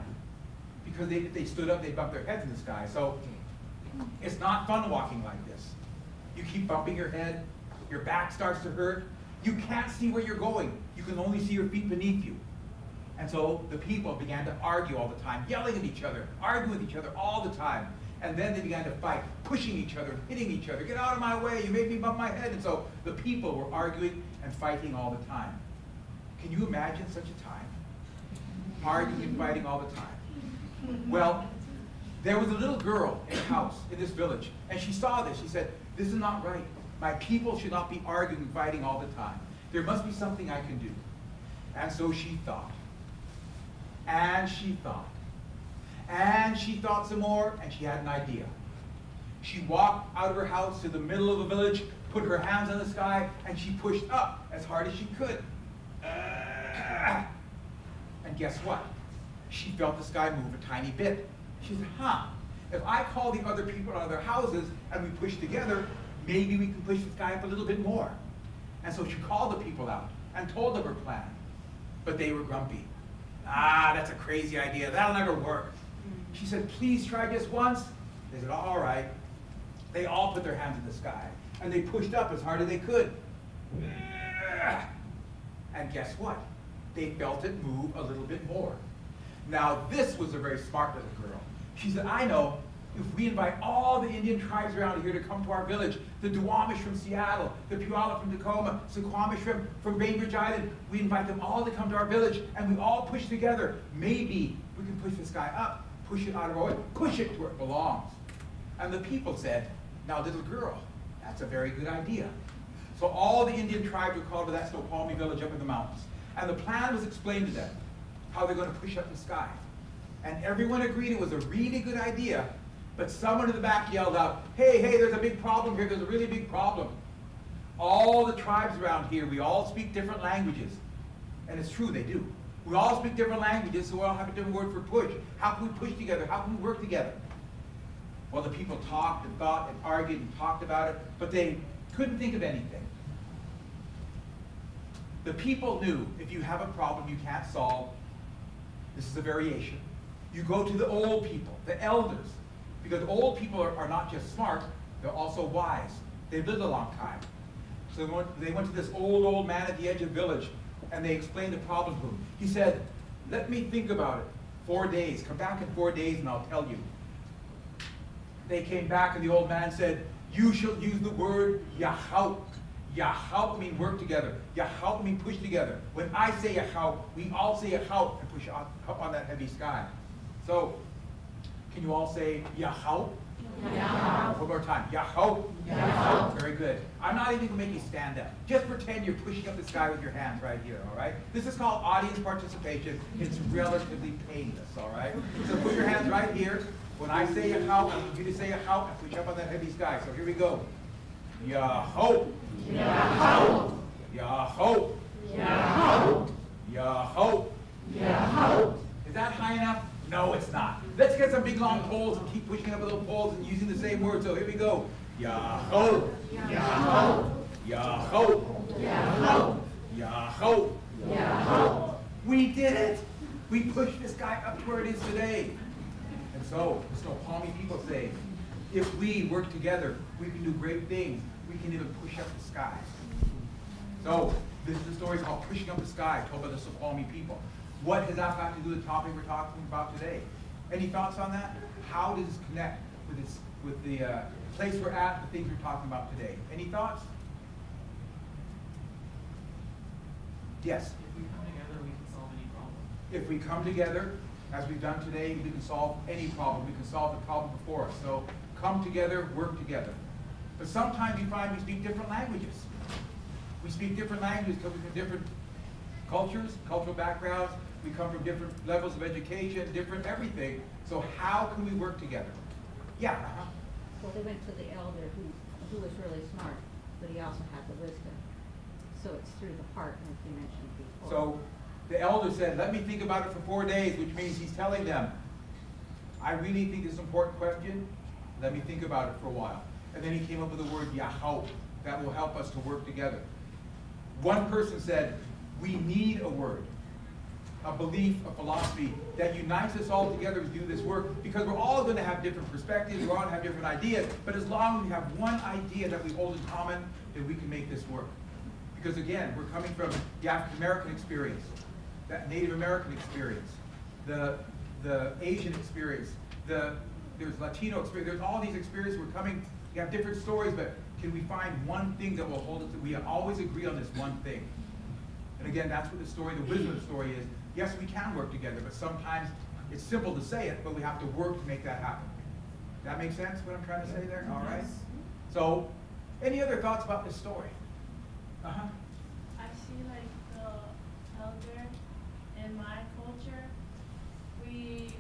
Because they, if they stood up, they'd bump their heads in the sky. So it's not fun walking like this. You keep bumping your head, your back starts to hurt. You can't see where you're going. You can only see your feet beneath you. And so the people began to argue all the time, yelling at each other, arguing with each other all the time. And then they began to fight, pushing each other, hitting each other. Get out of my way, you made me bump my head. And so the people were arguing and fighting all the time. Can you imagine such a time? Arguing and fighting all the time. Well, there was a little girl in a house in this village, and she saw this. She said, This is not right. My people should not be arguing and fighting all the time. There must be something I can do. And so she thought. And she thought. And she thought some more, and she had an idea. She walked out of her house to the middle of the village, put her hands on the sky, and she pushed up as hard as she could. Ah. And guess what? She felt the sky move a tiny bit. She said, huh, if I call the other people out of their houses and we push together, maybe we can push the sky up a little bit more. And so she called the people out and told them her plan. But they were grumpy. Ah, that's a crazy idea. That'll never work. She said, please try just once. They said, all right. They all put their hands in the sky and they pushed up as hard as they could. And guess what? They felt it move a little bit more. Now, this was a very smart little girl. She said, I know if we invite all the Indian tribes around here to come to our village, the Duwamish from Seattle, the Puyallup from Tacoma, Suquamish from, from Bainbridge Island, we invite them all to come to our village and we all push together. Maybe we can push this guy up, push it out of our way, push it to where it belongs. And the people said, now little girl, that's a very good idea. So all the Indian tribes were called to that Snoqualmie village up in the mountains. And the plan was explained to them, how they're going to push up the sky. And everyone agreed it was a really good idea, but someone in the back yelled out, hey, hey, there's a big problem here, there's a really big problem. All the tribes around here, we all speak different languages. And it's true, they do. We all speak different languages, so we all have a different word for push. How can we push together? How can we work together? Well, the people talked and thought and argued and talked about it, but they couldn't think of anything. The people knew if you have a problem you can't solve, this is a variation. You go to the old people, the elders, because old people are, are not just smart, they're also wise. They've lived a long time. So they went, they went to this old, old man at the edge of the village, and they explained the problem to him. He said, let me think about it. Four days. Come back in four days and I'll tell you. They came back and the old man said, you shall use the word Yahau. Yahau mean work together. Yahau mean push together. When I say Yahau, we all say Yahau and push up, on that heavy sky. So, can you all say Yahau? One more time. Yahau. Very good. I'm not even going to make you stand up. Just pretend you're pushing up the sky with your hands right here, all right? This is called audience participation. It's relatively painless, all right? So put your hands right here. When I say Yahau, I need you to say Yahau and push up on that heavy sky. So here we go. Yahau. Yahau. Yahau. Yahau. Yahau. Is that high enough? No, it's not. Let's get some big long poles and keep pushing up little poles and using the same word. So here we go. Yahoo. Yahoo. Yahoo. Yahoo. Yahoo. Yahoo. We did it. We pushed this guy up where it is today. And so, the Snoqualmie people say, if we work together, we can do great things. We can even push up the sky. So, this is a story called Pushing Up the Sky, told by the Snoqualmie people. What has that got to do with the topic we're talking about today? Any thoughts on that? How does this connect with, this, with the uh, place we're at, the things we're talking about today? Any thoughts? Yes. If we come together, we can solve any problem. if we come together, as we've done today, we can solve any problem, we can solve the problem before us. So come together, work together. But sometimes you find we speak different languages. We speak different languages coming from different cultures, cultural backgrounds, we come from different levels of education, different everything. So how can we work together? Yeah, uh-huh. Well, they went to the elder who, who was really smart, but he also had the wisdom. So it's through the heart, like you mentioned before. So the elder said, let me think about it for four days, which means he's telling them, I really think it's an important question, let me think about it for a while. And then he came up with the word Yahweh, that will help us to work together. One person said, we need a word, a belief, a philosophy that unites us all together to do this work because we're all going to have different perspectives, we're all going to have different ideas, but as long as we have one idea that we hold in common, then we can make this work. Because again, we're coming from the African American experience, that Native American experience, the, the Asian experience, the, there's Latino experience, there's all these experiences, we're coming, we have different stories, but can we find one thing that will hold us, we always agree on this one thing. And again, that's what the story, the wisdom story is. Yes, we can work together, but sometimes it's simple to say it, but we have to work to make that happen. That make sense, what I'm trying to say there? All right? So, any other thoughts about this story? Uh-huh. I see like the elder in my culture, we,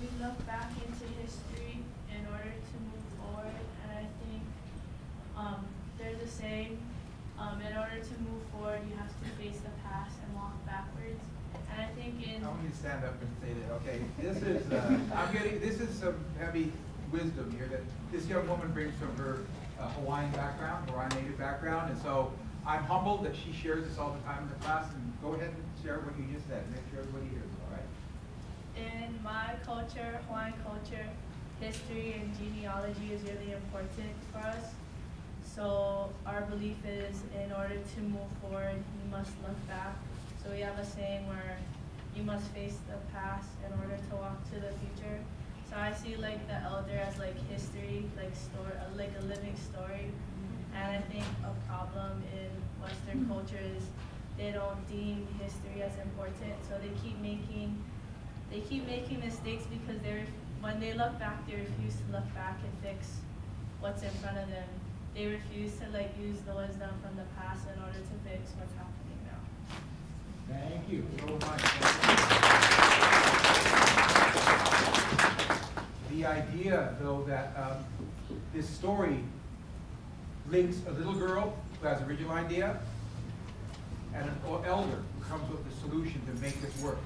we look back into history in order to move forward, and I think, um, they're the same. um, in order to move forward, you have to face the past and walk backwards, I. I want you to stand up and say that, okay? This is, uh, I'm getting, this is some heavy wisdom here that this young woman brings from her uh, Hawaiian background, Hawaiian native background, and so I'm humbled that she shares this all the time in the class, and go ahead and share what you just said, make sure everybody hears, all right? In my culture, Hawaiian culture, history and genealogy is really important for us. So our belief is in order to move forward, you must look back. So we have a saying where you must face the past in order to walk to the future. So I see like the elder as like history, like story, uh, like a living story. And I think a problem in Western culture is they don't deem history as important, so they keep making they keep making mistakes because they're when they look back they refuse to look back and fix what's in front of them they refuse to like use the wisdom from the past in order to fix what's happening Thank you so much. The idea, though, that um, this story links a little girl who has a original idea and an elder who comes with the solution to make this work.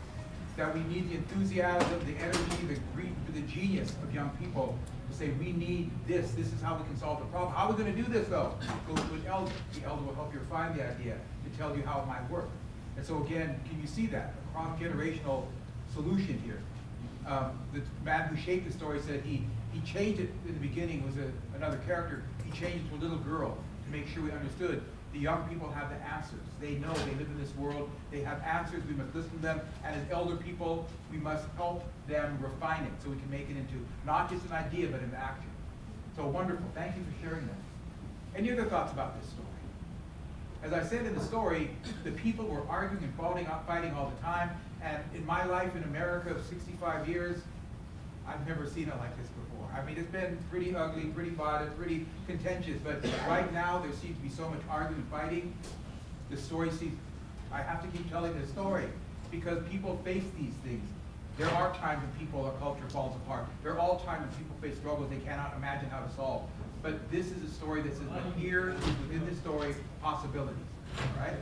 That we need the enthusiasm, the energy, the greed, the genius of young people to say, we need this, this is how we can solve the problem. How are we gonna do this though? Go to an elder. The elder will help you refine the idea to tell you how it might work. And so again, can you see that? A cross-generational solution here. Um, the man who shaped the story said he, he changed it in the beginning, was a, another character. He changed it to a little girl to make sure we understood. The young people have the answers. They know they live in this world. They have answers. We must listen to them. And as elder people, we must help them refine it so we can make it into not just an idea, but an action. So wonderful. Thank you for sharing that. Any other thoughts about this story? As I said in the story, the people were arguing and fighting, fighting all the time. And in my life in America of 65 years, I've never seen it like this before. I mean, it's been pretty ugly, pretty violent, pretty contentious, but right now there seems to be so much arguing and fighting. The story seems, I have to keep telling the story because people face these things. There are times when people or culture falls apart. There are all times when people face struggles they cannot imagine how to solve. But this is a story that says, but here within this story possibilities, right?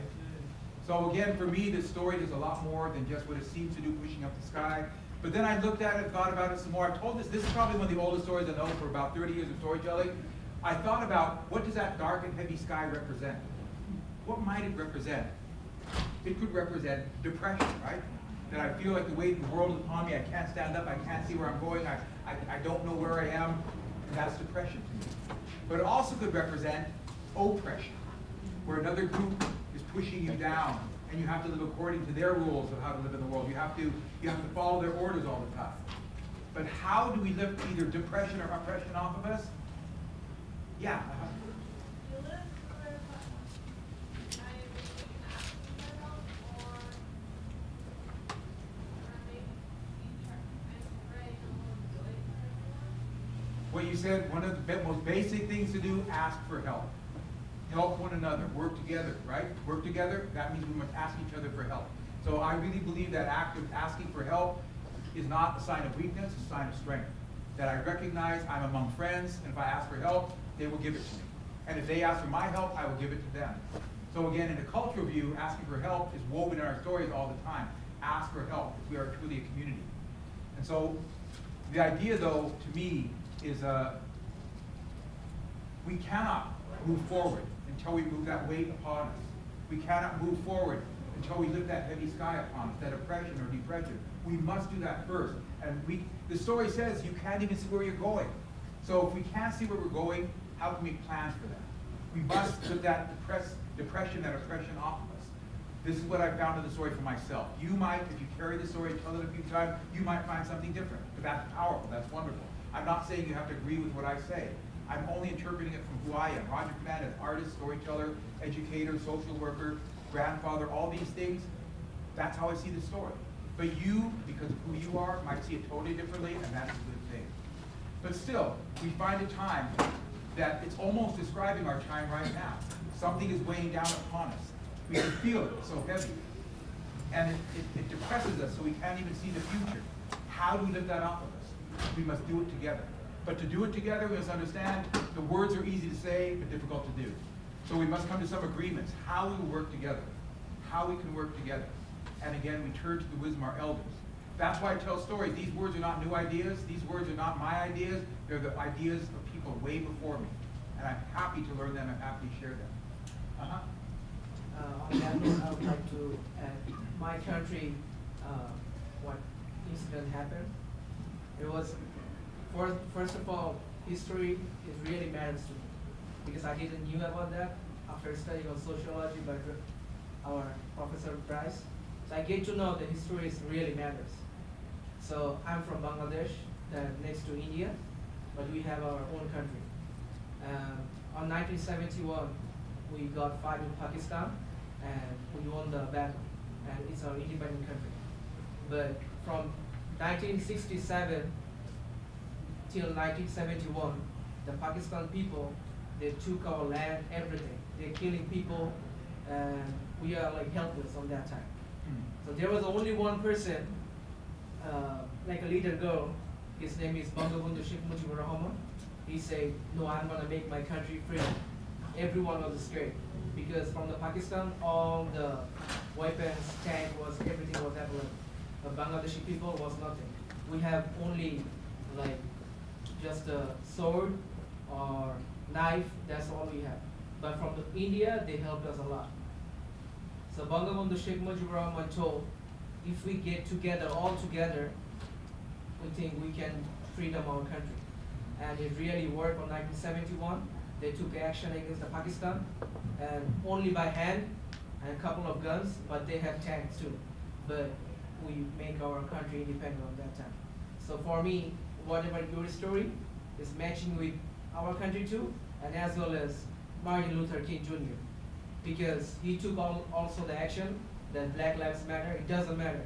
So again, for me, this story is a lot more than just what it seems to do, pushing up the sky. But then I looked at it, thought about it some more. I told this, this is probably one of the oldest stories I know for about 30 years of storytelling. I thought about what does that dark and heavy sky represent? What might it represent? It could represent depression, right? That I feel like the weight of the world is upon me. I can't stand up. I can't see where I'm going. I, I, I don't know where I am. And that's depression to me. But it also could represent oppression, where another group is pushing you down, and you have to live according to their rules of how to live in the world. You have to, you have to follow their orders all the time. But how do we lift either depression or oppression off of us? Yeah. What you said, one of the most basic things to do, ask for help. Help one another, work together, right? Work together, that means we must ask each other for help. So I really believe that act of asking for help is not a sign of weakness, it's a sign of strength. That I recognize I'm among friends, and if I ask for help, they will give it to me. And if they ask for my help, I will give it to them. So again, in a cultural view, asking for help is woven in our stories all the time. Ask for help, if we are truly a community. And so, the idea though, to me, is, uh, we cannot move forward until we move that weight upon us. We cannot move forward until we lift that heavy sky upon us, that oppression or depression. We must do that first. And we, the story says you can't even see where you're going. So if we can't see where we're going, how can we plan for that? We must put that depress, depression, that oppression off of us. This is what I found in the story for myself. You might, if you carry the story and tell it a few times, you might find something different. But that's powerful, that's wonderful. I'm not saying you have to agree with what I say. I'm only interpreting it from who I am. Roger Fernandez, artist, storyteller, educator, social worker, grandfather, all these things. That's how I see the story. But you, because of who you are, might see it totally differently, and that's a good thing. But still, we find a time that it's almost describing our time right now. Something is weighing down upon us. We can feel it, so heavy. And it, it, it depresses us so we can't even see the future. How do we lift that off of us? We must do it together. But to do it together, we must understand the words are easy to say, but difficult to do. So we must come to some agreements, how we work together, how we can work together. And again, we turn to the wisdom of our elders. That's why I tell stories. These words are not new ideas. These words are not my ideas. They're the ideas of people way before me. And I'm happy to learn them and happy to share them. Uh-huh. Uh, on that note, I would like to add, my country, uh, what incident happened. It was, first, first of all, history is really matters to me, because I didn't knew about that after studying on sociology by our Professor Bryce. So I get to know that history is really matters. So I'm from Bangladesh, next to India, but we have our own country. Um, on 1971, we got fight in Pakistan, and we won the battle, and it's our independent country. But from 1967 till 1971, the Pakistan people, they took our land, everything. They're killing people, and we are like helpless on that time. So there was only one person, uh, like a little girl, his name is Bangabandhu Sheikh Mujibur Rahman. He said, no, I'm gonna make my country free. Everyone was scared, because from the Pakistan, all the weapons, tank was, everything was available. The Bangladeshi people was nothing. We have only like just a sword or knife, that's all we have. But from the India, they helped us a lot. So Bangabandhu Sheikh Mujibur Rahman told, if we get together, all together, we think we can freedom our country. And it really worked on 1971. They took action against the Pakistan, and only by hand and a couple of guns, but they have tanks too. But we make our country independent on that time. So for me, whatever your story is matching with our country too, and as well as Martin Luther King Jr because he took all, also the action that Black Lives Matter. It doesn't matter.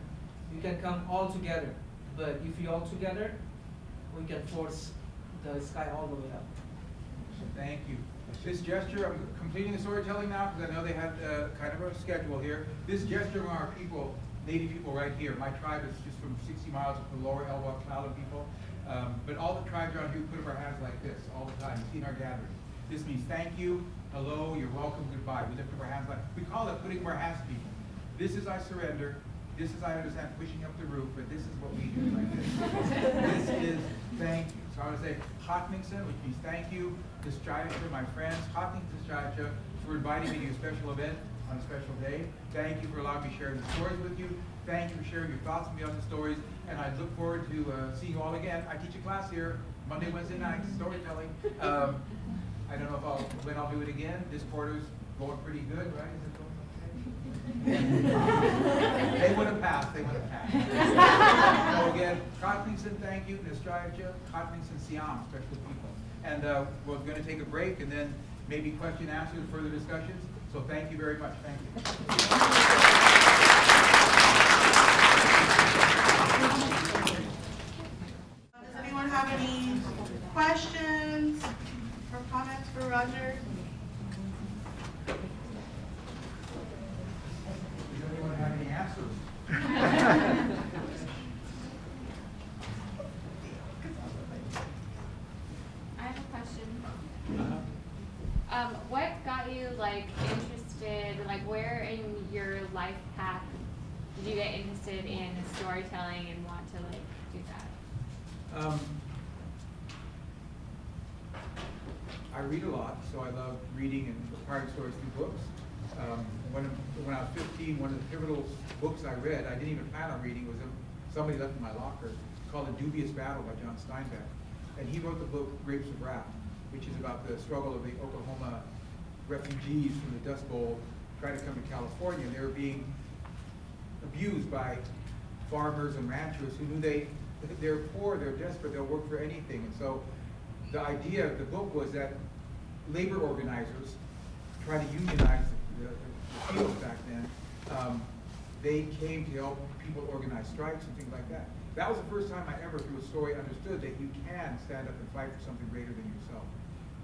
You can come all together, but if we all together, we can force the sky all the way up. Thank you. This gesture, I'm completing the storytelling now because I know they have uh, kind of a schedule here. This gesture from our people, Native people right here, my tribe is just from 60 miles from the lower Elwha Clallam people. Um, but all the tribes around here put up our hands like this all the time. You see in our gatherings. This means thank you, hello, you're welcome, goodbye. We lift up our hands like, we call it putting up our hands to people. This is I surrender, this is I understand pushing up the roof, but this is what we do like this. This is thank you. So I would say Hatningsen, which means thank you, Dischayacha, my friends, Hatningsen Dischayacha, for inviting me to your special event on a special day. Thank you for allowing me to share the stories with you. Thank you for sharing your thoughts with me on the stories, and I look forward to uh, seeing you all again. I teach a class here Monday, Wednesday nights, storytelling. Um, I don't know if I'll, when I'll do it again. This quarter's going pretty good, right? Going? They would have passed, they would have passed. So again, Kotningsen, thank you, Nistrayacha, Kotningsen Siam, special people. And uh, we're gonna take a break and then maybe question answers, further discussions. So thank you very much, thank you. Does anyone have any questions, path did you get interested in storytelling and want to like do that? Um, I read a lot, so I love reading and acquiring stories through books. Um, when, when I was 15, one of the pivotal books I read, I didn't even plan on reading, was somebody left in my locker, called In Dubious Battle by John Steinbeck. And he wrote the book Grapes of Wrath, which is about the struggle of the Oklahoma refugees from the Dust Bowl trying to come to California. And they were being abused by farmers and ranchers who knew they, they're poor, they're desperate, they'll work for anything. And so the idea of the book was that labor organizers try to unionize the, the fields back then. Um, they came to help people organize strikes and things like that. That was the first time I ever, through a story, understood that you can stand up and fight for something greater than yourself.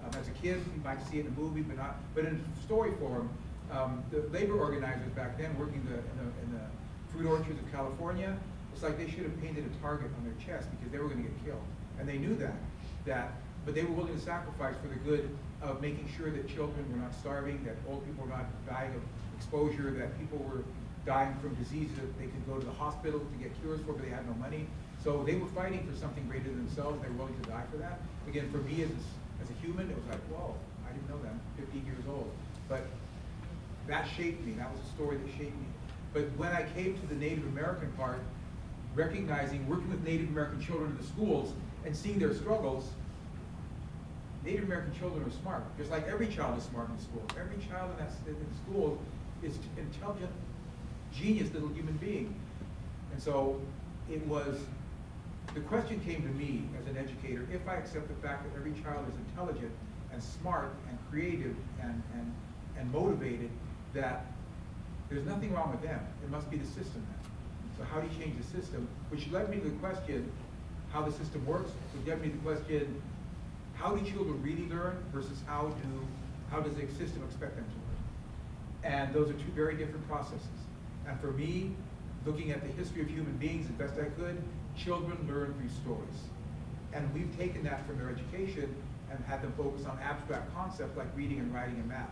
Um, as a kid, you might see it in a movie, but not. But in story form, um, the labor organizers back then, working the, in, the, in the fruit orchards of California, it's like they should have painted a target on their chest because they were going to get killed, and they knew that. That, but they were willing to sacrifice for the good of making sure that children were not starving, that old people were not dying of exposure, that people were dying from diseases that they could go to the hospital to get cures for, but they had no money. So they were fighting for something greater than themselves, they were willing to die for that. Again, for me as a, as a human, it was like, whoa, I didn't know that. I'm 15 years old. But that shaped me. That was a story that shaped me. But when I came to the Native American part, recognizing, working with Native American children in the schools and seeing their struggles, Native American children are smart, just like every child is smart in school. Every child in that in school is an intelligent, genius little human being. And so it was, the question came to me as an educator, if I accept the fact that every child is intelligent and smart and creative and, and, and motivated, that there's nothing wrong with them. It must be the system then. So how do you change the system? Which led me to the question, how the system works, which led me to the question, how do children really learn versus how do, how does the system expect them to learn? And those are two very different processes. And for me, looking at the history of human beings as best I could, children learn through stories. And we've taken that from their education and had them focus on abstract concepts like reading and writing and math,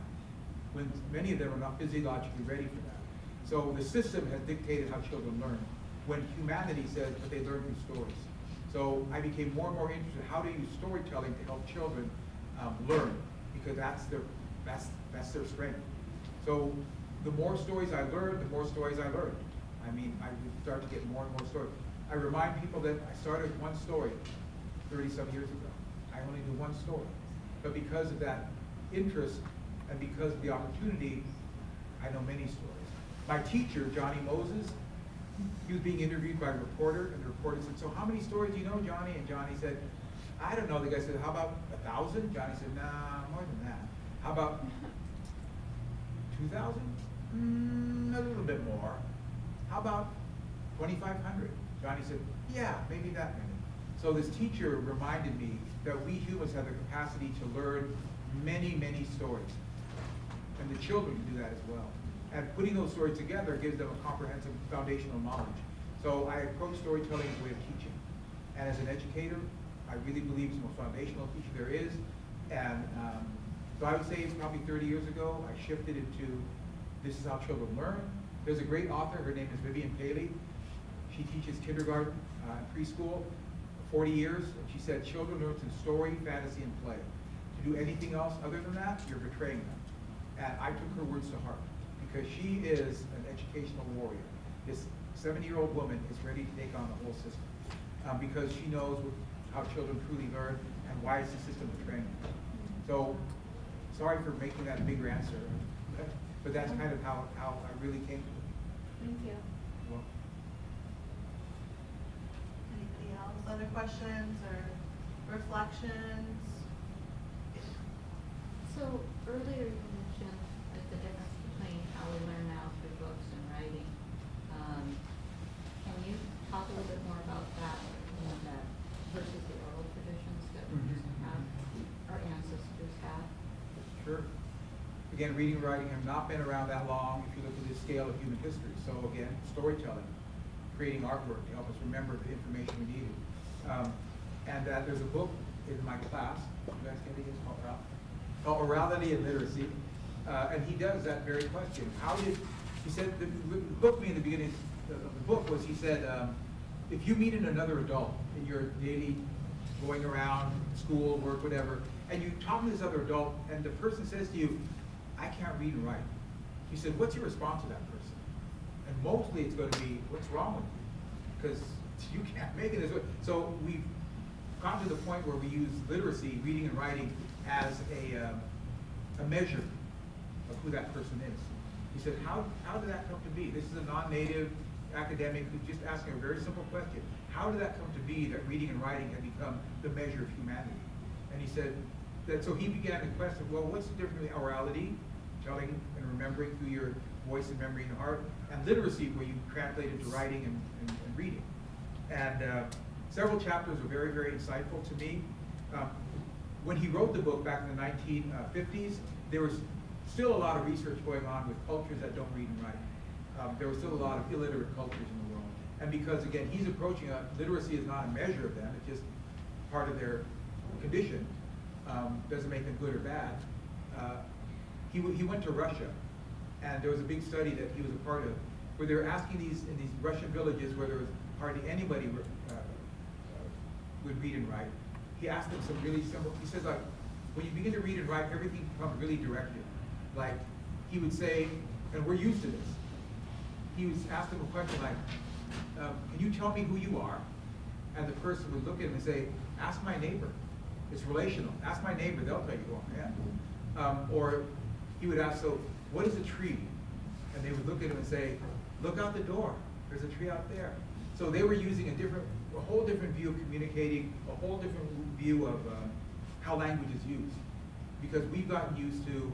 when many of them are not physiologically ready for that. So the system has dictated how children learn, when humanity says that they learn through stories. So I became more and more interested in how to use storytelling to help children um, learn, because that's their, that's, that's their strength. So the more stories I learned, the more stories I learned. I mean, I would start to get more and more stories. I remind people that I started with one story 30 some years ago. I only do one story. But because of that interest and because of the opportunity, I know many stories. My teacher, Johnny Moses, he was being interviewed by a reporter, and the reporter said, so how many stories do you know, Johnny? And Johnny said, I don't know. The guy said, how about a thousand? Johnny said, nah, more than that. How about 2,000? Mm, a little bit more. How about 2,500? Johnny said, yeah, maybe that many. So this teacher reminded me that we humans have the capacity to learn many, many stories. And the children do that as well. And putting those stories together gives them a comprehensive foundational knowledge. So I approach storytelling as a way of teaching. And as an educator, I really believe it's the most foundational teacher there is. And um, so I would say it's probably 30 years ago, I shifted into this is how children learn. There's a great author, her name is Vivian Paley. She teaches kindergarten, uh, preschool, 40 years. And she said children learn through story, fantasy, and play. To do anything else other than that, you're betraying them. And I took her words to heart because she is an educational warrior. This 70-year-old woman is ready to take on the whole system um, because she knows how children truly learn and why is the system betraying them. So, sorry for making that a bigger answer, but that's kind of how, how I really came to it. Thank you. Well, Anybody else? Other questions or reflections? So earlier you mentioned that the difference we learn now through books and writing. Um, Can you talk a little bit more about that, you know, that versus the oral traditions that we used to have, our ancestors had? Sure. Again, reading and writing have not been around that long if you look at the scale of human history. So again, storytelling, creating artwork to help us remember the information we needed. Um, and that there's a book in my class, you guys it, it's called Oral- called Orality and Literacy. Uh, and he does that very question. How did He said, the, the book me in the beginning of the book was, he said, um, if you meet in another adult in your daily going around, school, work, whatever, and you talk to this other adult, and the person says to you, I can't read and write. He said, what's your response to that person? And mostly it's gonna be, what's wrong with you? Because you can't make it as, so we've come to the point where we use literacy, reading and writing, as a, um, a measure of who that person is. He said, how, how did that come to be? This is a non-native academic who's just asking a very simple question. How did that come to be that reading and writing had become the measure of humanity? And he said that, so he began to question, well, what's the difference between orality, telling and remembering through your voice and memory and heart, and literacy, where you translate it to writing and, and, and reading. And uh, several chapters were very, very insightful to me. Um, when he wrote the book back in the 1950s, there was still a lot of research going on with cultures that don't read and write. Um, there was still a lot of illiterate cultures in the world. And because, again, he's approaching a, literacy is not a measure of them, it's just part of their condition, um, doesn't make them good or bad. Uh, he, he went to Russia, and there was a big study that he was a part of, where they were asking these, in these Russian villages where there was hardly anybody uh, uh, would read and write. He asked them some really simple, he says like, when you begin to read and write, everything becomes really directed. Like, he would say, and we're used to this, he would ask them a question like, um, can you tell me who you are? And the person would look at him and say, ask my neighbor. It's relational. Ask my neighbor, they'll tell you who I am. Um, or he would ask, so what is a tree? And they would look at him and say, look out the door. There's a tree out there. So they were using a different, a whole different view of communicating, a whole different view of um, how language is used. Because we've gotten used to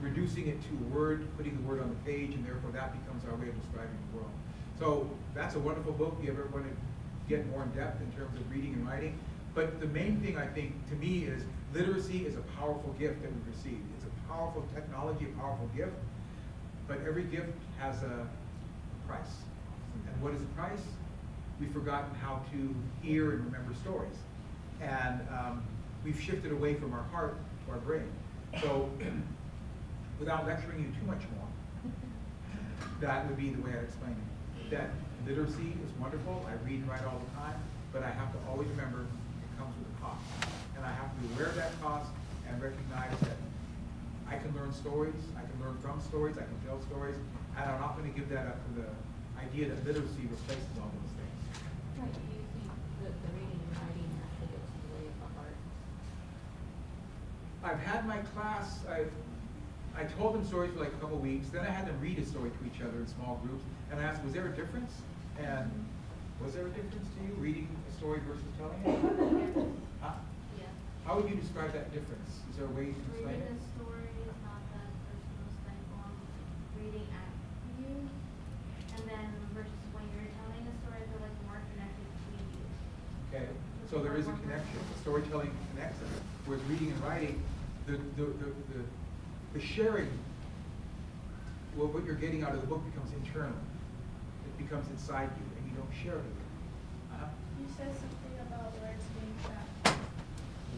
reducing it to a word, putting the word on the page, and therefore that becomes our way of describing the world. So that's a wonderful book. If you ever want to get more in depth in terms of reading and writing. But the main thing I think to me is literacy is a powerful gift that we've received. It's a powerful technology, a powerful gift. But every gift has a price. And what is the price? We've forgotten how to hear and remember stories. And um, we've shifted away from our heart to our brain. So without lecturing you too much more, that would be the way I'd explain it. That literacy is wonderful, I read and write all the time, but I have to always remember it comes with a cost. And I have to be aware of that cost and recognize that I can learn stories, I can learn from stories, I can tell stories, and I'm not gonna give that up for the idea that literacy replaces all those things. Right, do you think that the reading and writing actually gets in the way of the heart? I've had my class, I, I told them stories for like a couple weeks, then I had them read a story to each other in small groups, and I asked, was there a difference? And was there a difference to you, reading a story versus telling it? Huh? Yeah. How would you describe that difference? Is there a way you can explain Reading it? a story is not that personal stifle reading at you. And then versus when you're telling a story, I feel like more connected to you. Okay, so there is a connection, storytelling connects us, whereas reading and writing, the, the, the, the, the sharing, well, what you're getting out of the book becomes internal. It becomes inside you, and you don't share it. Uh-huh. You said something about words being trapped.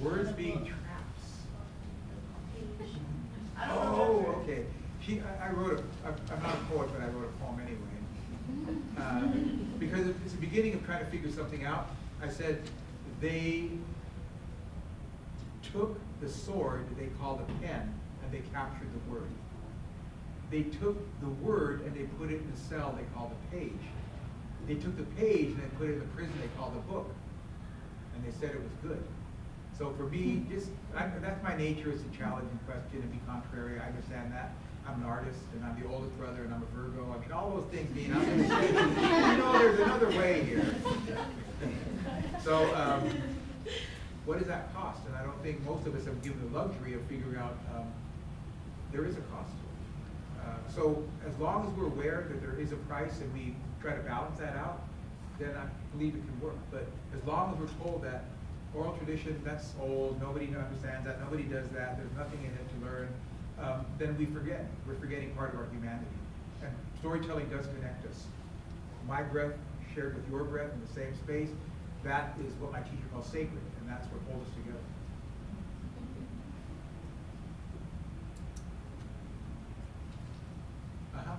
Words being traps. I don't know. Oh, okay. She, I, I wrote a, I'm I'm not a poet, but I wrote a poem anyway. Uh, Because it's the beginning of trying to figure something out. I said, they took the sword they called a pen and they captured the word. They took the word and they put it in a cell they called a page. They took the page and they put it in the prison they called a book. And they said it was good. So for me, just, I, that's my nature, it's a challenging question and be contrary, I understand that. I'm an artist and I'm the oldest brother and I'm a Virgo, I mean, all those things mean I'm gonna say, you know, there's another way here. So, um, what does that cost? And I don't think most of us have given the luxury of figuring out, um, there is a cost to it. Uh, so as long as we're aware that there is a price and we try to balance that out, then I believe it can work. But as long as we're told that oral tradition, that's old, nobody understands that, nobody does that, there's nothing in it to learn, um, then we forget. We're forgetting part of our humanity. And storytelling does connect us. My breath shared with your breath in the same space, that is what my teacher calls sacred, and that's what holds us together. Uh-huh.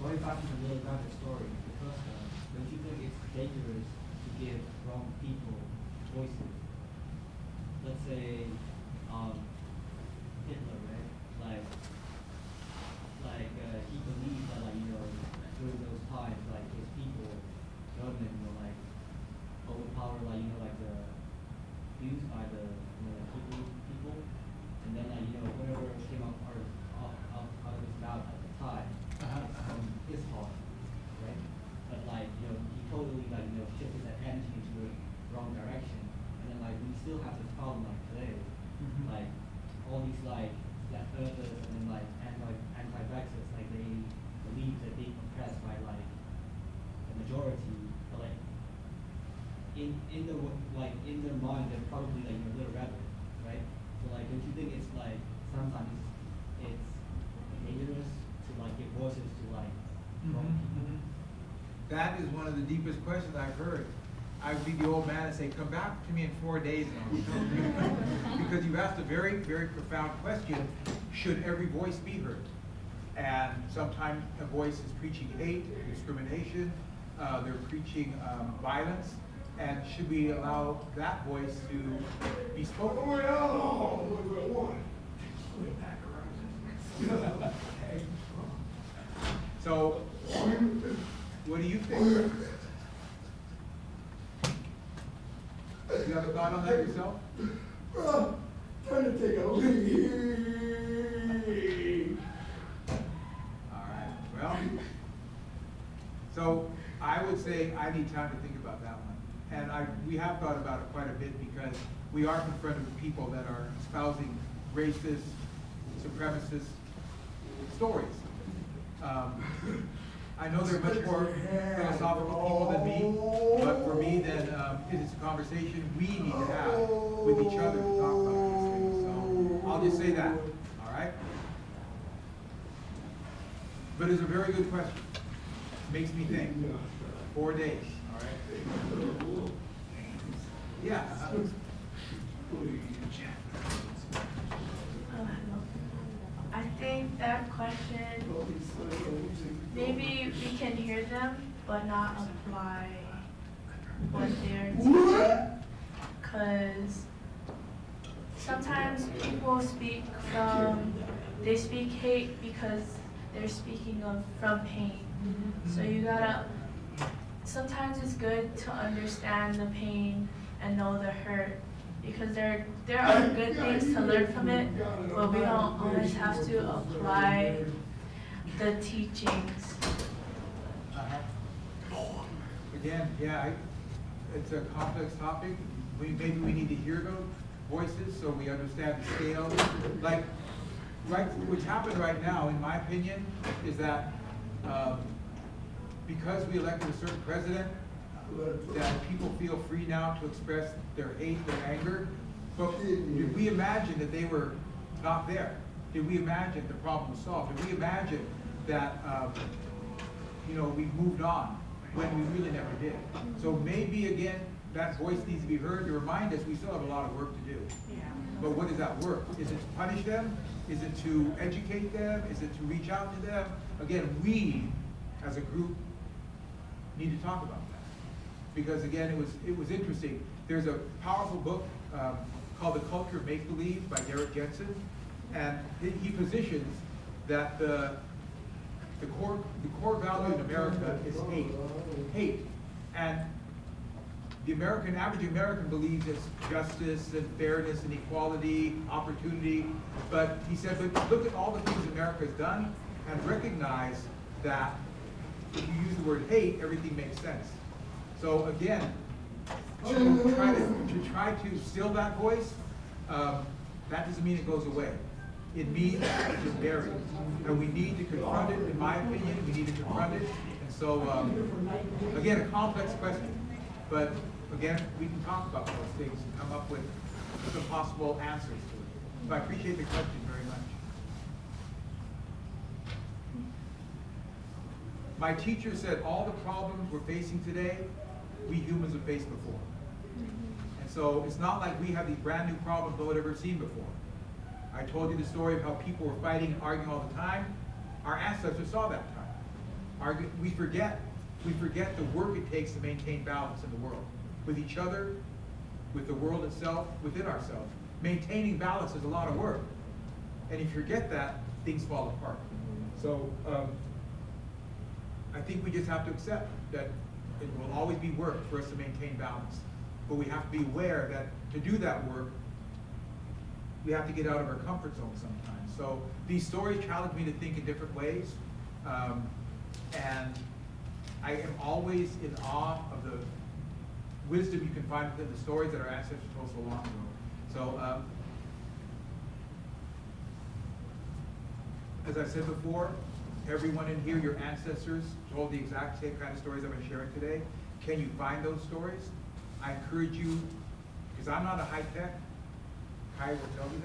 going back to the little rabbit story, because uh, don't you think it's dangerous to give wrong people voices? Let's say, um, Hitler, right? Like, like uh, he believed that, like, you know, during those times, like his people, government, were like overpowered, like, you know, like the used by the, you know, like Hebrew people, and then, like, you know, whatever came out out of, out, out, out of his mouth at the time, Uh-huh, it's from his heart, right? But like, you know, he totally like, you know, shifted that energy into the wrong direction, and then like, we still have this problem like today, Mhm. like, all these like, flat earthers and then like anti, anti-vaxxers, like they believe that being oppressed by like the majority, but like, in, in the, like, in their mind, they're probably like, you know, little rabbit, right? So like, don't you think it's like, sometimes it's dangerous to like give voices to like wrong people? That is one of the deepest questions I've heard. I would be the old man and say, come back to me in four days and I'll tell you. Because you asked a very, very profound question, should every voice be heard? And sometimes a voice is preaching hate, discrimination, uh, they're preaching, um, violence. And should we allow that voice to be spoken? So, what do you think? You have a thought on that yourself? Trying to take a leak. All right, well, so I would say I need time to think about that one. And I, we have thought about it quite a bit because we are confronted with people that are espousing racist, supremacist stories. Um, I know they're much more philosophical people than me, but for me, then, um, it is a conversation we need to have with each other to talk about these things. So I'll just say that, all right? But it's a very good question. Makes me think. Four days, all right? Yeah. uh, I think that question, maybe we can hear them, but not apply what they're teaching. Cause sometimes people speak from, they speak hate because they're speaking of, from pain. So you gotta, sometimes it's good to understand the pain and know the hurt because there there are good things to learn from it, but we don't always have to apply the teachings. Again, yeah, I, it's a complex topic. We, maybe we need to hear those voices so we understand the scale. Like, right, what's happened right now, in my opinion, is that, um, because we elected a certain president, that people feel free now to express their hate, their anger. But did we imagine that they were not there? Did we imagine the problem was solved? Did we imagine that, um, you know, we moved on when we really never did? So maybe again, that voice needs to be heard to remind us we still have a lot of work to do. Yeah. But what is that work? Is it to punish them? Is it to educate them? Is it to reach out to them? Again, we, as a group, need to talk about. Because again, it was, it was interesting. There's a powerful book um, called The Culture of Make-Believe by Derrick Jensen. And he- he positions that the, the core, the core value in America is hate. Hate. And the American, average American believes it's justice and fairness and equality, opportunity. But he said, but look at all the things America has done and recognize that if you use the word hate, everything makes sense. So again, to try to, to try to still that voice, um, that doesn't mean it goes away. It means it's buried. And we need to confront it, in my opinion, we need to confront it. And so, um, again, a complex question. But again, we can talk about those things and come up with some possible answers to it. So I appreciate the question very much. My teacher said all the problems we're facing today, we humans have faced before. And so it's not like we have these brand new problems no one ever seen before. I told you the story of how people were fighting and arguing all the time. Our ancestors saw that time. Our, we forget, we forget the work it takes to maintain balance in the world, with each other, with the world itself, within ourselves. Maintaining balance is a lot of work. And if you forget that, things fall apart. So, um, I think we just have to accept that it will always be work for us to maintain balance. But we have to be aware that to do that work, we have to get out of our comfort zone sometimes. So these stories challenge me to think in different ways. Um, and I am always in awe of the wisdom you can find within the stories that our ancestors told so long ago. So, um, as I said before, everyone in here, your ancestors told the exact same kind of stories been sharing today. Can you find those stories? I encourage you, because I'm not a high tech, Kai will tell you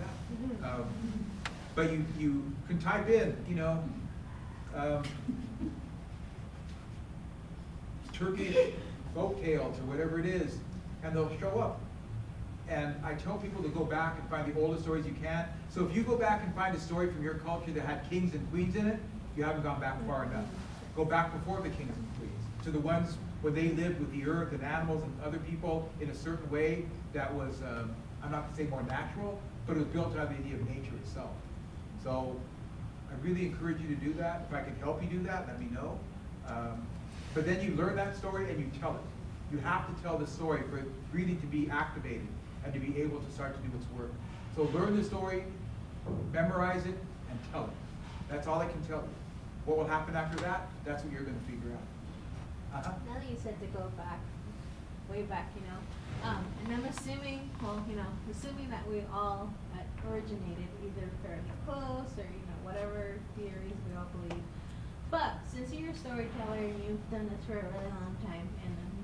that. Um, but you, you can type in, you know, um, Turkish folk tales or whatever it is, and they'll show up. And I tell people to go back and find the oldest stories you can. So if you go back and find a story from your culture that had kings and queens in it, you haven't gone back far enough. Go back before the and queens, to the ones where they lived with the earth and animals and other people in a certain way that was, um, I'm not gonna say more natural, but it was built of the idea of nature itself. So I really encourage you to do that. If I can help you do that, let me know. Um, but then you learn that story and you tell it. You have to tell the story for it really to be activated and to be able to start to do its work. So learn the story, memorize it, and tell it. That's all I can tell you. What will happen after that, that's what you're gonna figure out. Uh-huh. Now that you said to go back, way back, you know, um, and I'm assuming, well, you know, assuming that we all uh, originated either fairly close or, you know, whatever theories we all believe. But since you're a storyteller and you've done this for a really long time, and I'm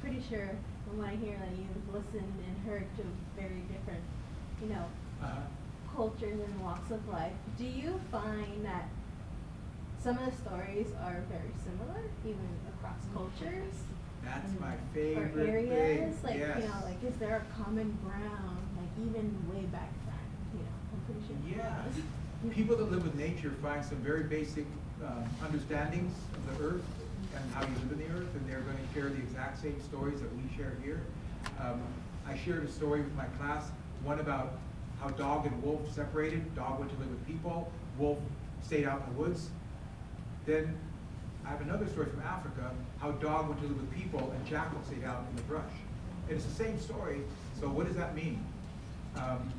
pretty sure from what I hear that you've listened and heard to very different, you know, Uh-huh. cultures and walks of life, do you find that some of the stories are very similar, even across cultures? That's And- my Or favorite thing. areas, like, you know, like, is there a common ground, like even way back then, you know, I'm pretty sure. Yeah, people that live with nature find some very basic um, understandings of the earth and how you live in the earth, and they're going to share the exact same stories that we share here. Um, I shared a story with my class, one about how dog and wolf separated. Dog went to live with people, wolf stayed out in the woods. Then I have another story from Africa, how dog went to live with people and jackal stayed out in the brush. And it's the same story, so what does that mean? Um,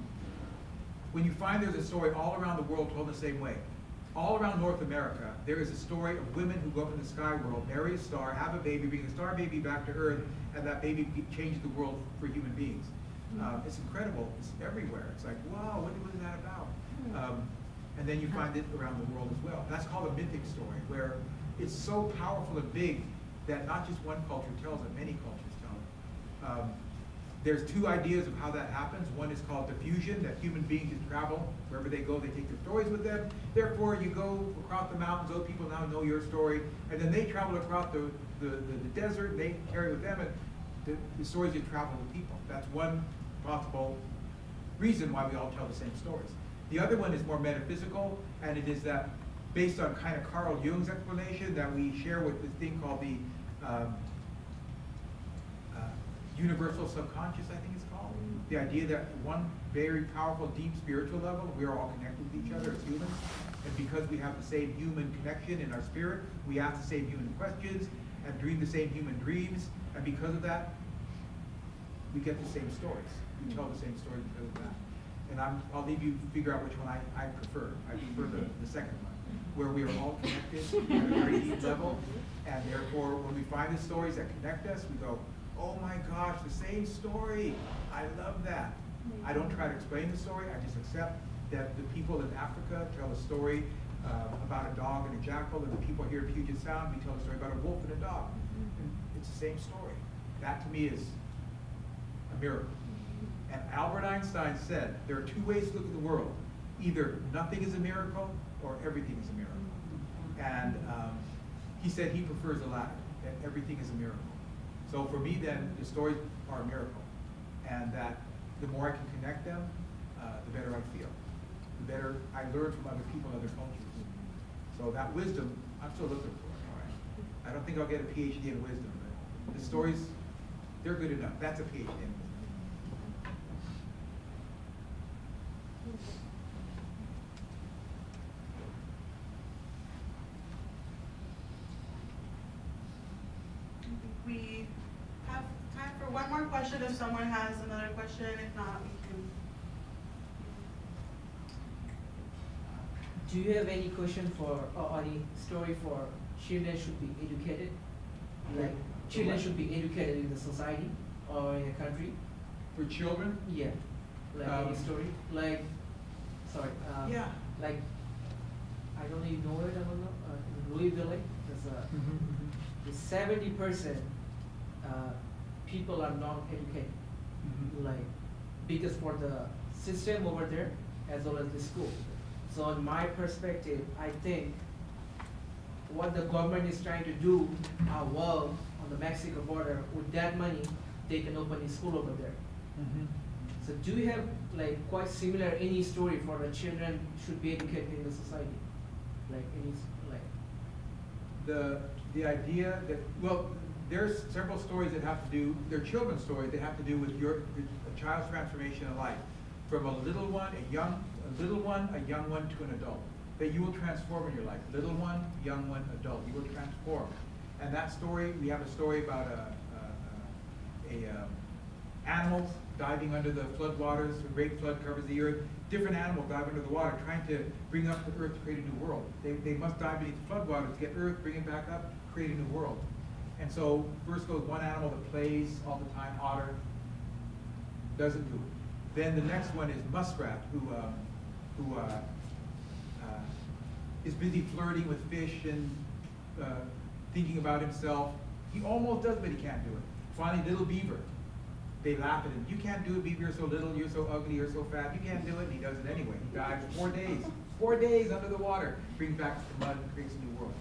when you find there's a story all around the world told the same way. All around North America, there is a story of women who go up in the sky world, marry a star, have a baby, bring the star baby back to Earth, and that baby changes the world for human beings. Um, it's incredible. It's everywhere. It's like, wow, what was that about? Um, and then you find it around the world as well. That's called a mythic story, where it's so powerful and big that not just one culture tells it, many cultures tell it. Um, there's two ideas of how that happens. One is called diffusion, that human beings just travel wherever they go, they take their stories with them. Therefore, you go across the mountains, those people now know your story, and then they travel across the, the, the, the desert, they carry with them, and the, the stories just travel with people. That's one possible reason why we all tell the same stories. The other one is more metaphysical, and it is that based on kind of Carl Jung's explanation that we share with this thing called the um, uh, universal subconscious, I think it's called. The idea that one very powerful, deep spiritual level, we are all connected with each other as humans. And because we have the same human connection in our spirit, we ask the same human questions and dream the same human dreams. And because of that, we get the same stories. We tell the same stories because of that. And I'm, I'll leave you to figure out which one I, I prefer. I prefer the, the second one, where we are all connected at a very deep level. And therefore, when we find the stories that connect us, we go, oh my gosh, the same story. I love that. I don't try to explain the story, I just accept that the people in Africa tell a story uh, about a dog and a jackal, and the people here at Puget Sound, we tell a story about a wolf and a dog. And it's the same story. That to me is a miracle. And Albert Einstein said, there are two ways to look at the world. Either nothing is a miracle, or everything is a miracle. And um, he said he prefers the latter, that everything is a miracle. So for me then, the stories are a miracle. And that the more I can connect them, uh, the better I feel. The better I learn from other people, and other cultures. So that wisdom, I'm still looking for it, all right? I don't think I'll get a PhD in wisdom, but the stories, they're good enough. That's a PhD in wisdom. We have time for one more question if someone has another question. If not, we can. Do you have any question for, or any story for children should be educated? Like, children should be educated in the society or in a country? For children, Yeah, like Um, any story, like, sorry, uh, Yeah. like, I don't even know it, I don't know, uh, in Louisville, there's a, the seventy percent, uh, people are not educated. Mhm. Like, because for the system over there, as well as the school. So in my perspective, I think what the government is trying to do, uh, well, on the Mexico border, with that money, they can open a school over there. Mhm. So do you have like quite similar any story for the children should be educated in the society? Like any, like, the, the idea that, well, there's several stories that have to do, they're children's stories that have to do with your, a child's transformation in life. From a little one, a young, a little one, a young one to an adult. That you will transform in your life. Little one, young one, adult, you will transform. And that story, we have a story about a, a, a, um, animals diving under the floodwaters, a great flood covers the earth. Different animals dive under the water, trying to bring up the earth to create a new world. They, they must dive beneath the floodwaters to get earth, bring it back up, create a new world. And so first goes one animal that plays all the time, otter, doesn't do it. Then the next one is muskrat, who, um, who, uh, uh, is busy flirting with fish and, uh, thinking about himself. He almost does, but he can't do it. Finally, little beaver, they laugh at him. You can't do it, beaver, you're so little, you're so ugly, you're so fat, you can't do it, and he does it anyway. He dives four days, four days under the water, brings back the mud and creates a new world.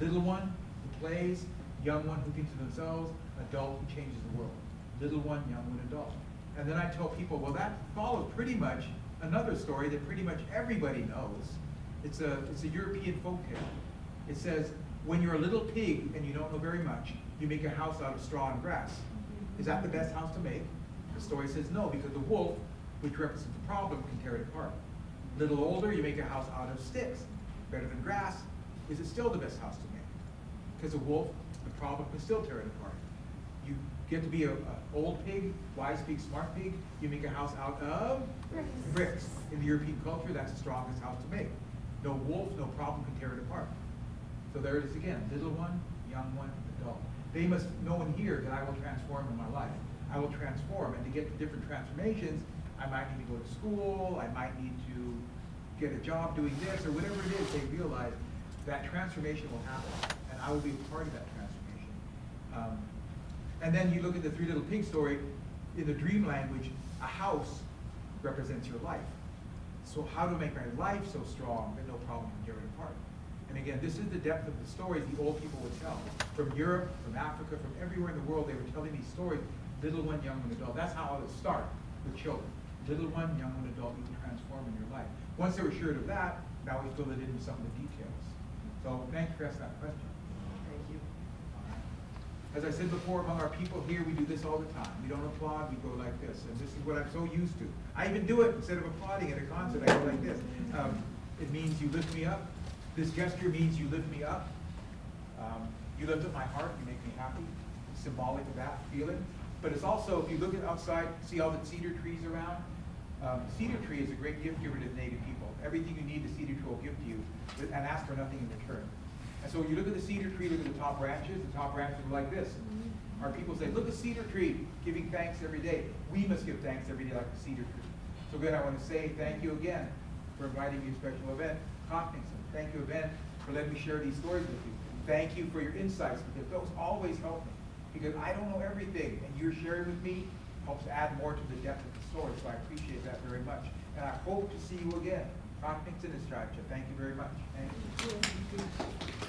Little one who plays, young one who thinks of themselves, adult who changes the world. Little one, young one, adult. And then I tell people, well, that follows pretty much another story that pretty much everybody knows. It's a, it's a European folktale. It says, when you're a little pig and you don't know very much, you make a house out of straw and grass. Is that the best house to make? The story says no, because the wolf, which represents the problem, can tear it apart. Little older, you make a house out of sticks. Better than grass. Is it still the best house to make? Because the wolf, the problem, can still tear it apart. You get to be a, a old pig, wise pig, smart pig, you make a house out of Bricks. bricks. In the European culture, that's the strongest house to make. No wolf, no problem can tear it apart. So there it is again, little one, young one, adult. They must know and hear that I will transform in my life. I will transform, and to get to different transformations, I might need to go to school, I might need to get a job doing this, or whatever it is, they realize that transformation will happen, and I will be a part of that transformation. Um, and then you look at the Three Little Pigs story, in the dream language, a house represents your life. So how to make my life so strong that no problem can tear it apart? And again, this is the depth of the stories the old people would tell. From Europe, from Africa, from everywhere in the world, they were telling these stories, little one, young one, adult. That's how I would start with children. Little one, young one, adult, you can transform in your life. Once they were assured of that, now we fill it in with some of the details. So thank you for asking that question. As I said before, among our people here, we do this all the time. We don't applaud, we go like this, and this is what I'm so used to. I even do it, instead of applauding at a concert, I go like this. Um, it means you lift me up. This gesture means you lift me up. Um, you lift up my heart, you make me happy. It's symbolic of that feeling. But it's also, if you look at outside, see all the cedar trees around? Um, cedar tree is a great gift giver to the native people. Everything you need, the cedar tree will give to you, and ask for nothing in return. And so when you look at the cedar tree, look at the top branches, the top branches are like this. Mm-hmm. Our people say, look at cedar tree, giving thanks every day. We must give thanks every day like the cedar tree. So again, I want to say thank you again for inviting me to a special event. Hopkinson, thank you again for letting me share these stories with you. Thank you for your insights, because those always help me. Because I don't know everything, and you're sharing with me helps add more to the depth of the story, so I appreciate that very much. And I hope to see you again. Hopkinson is Thank you very much. Thank you.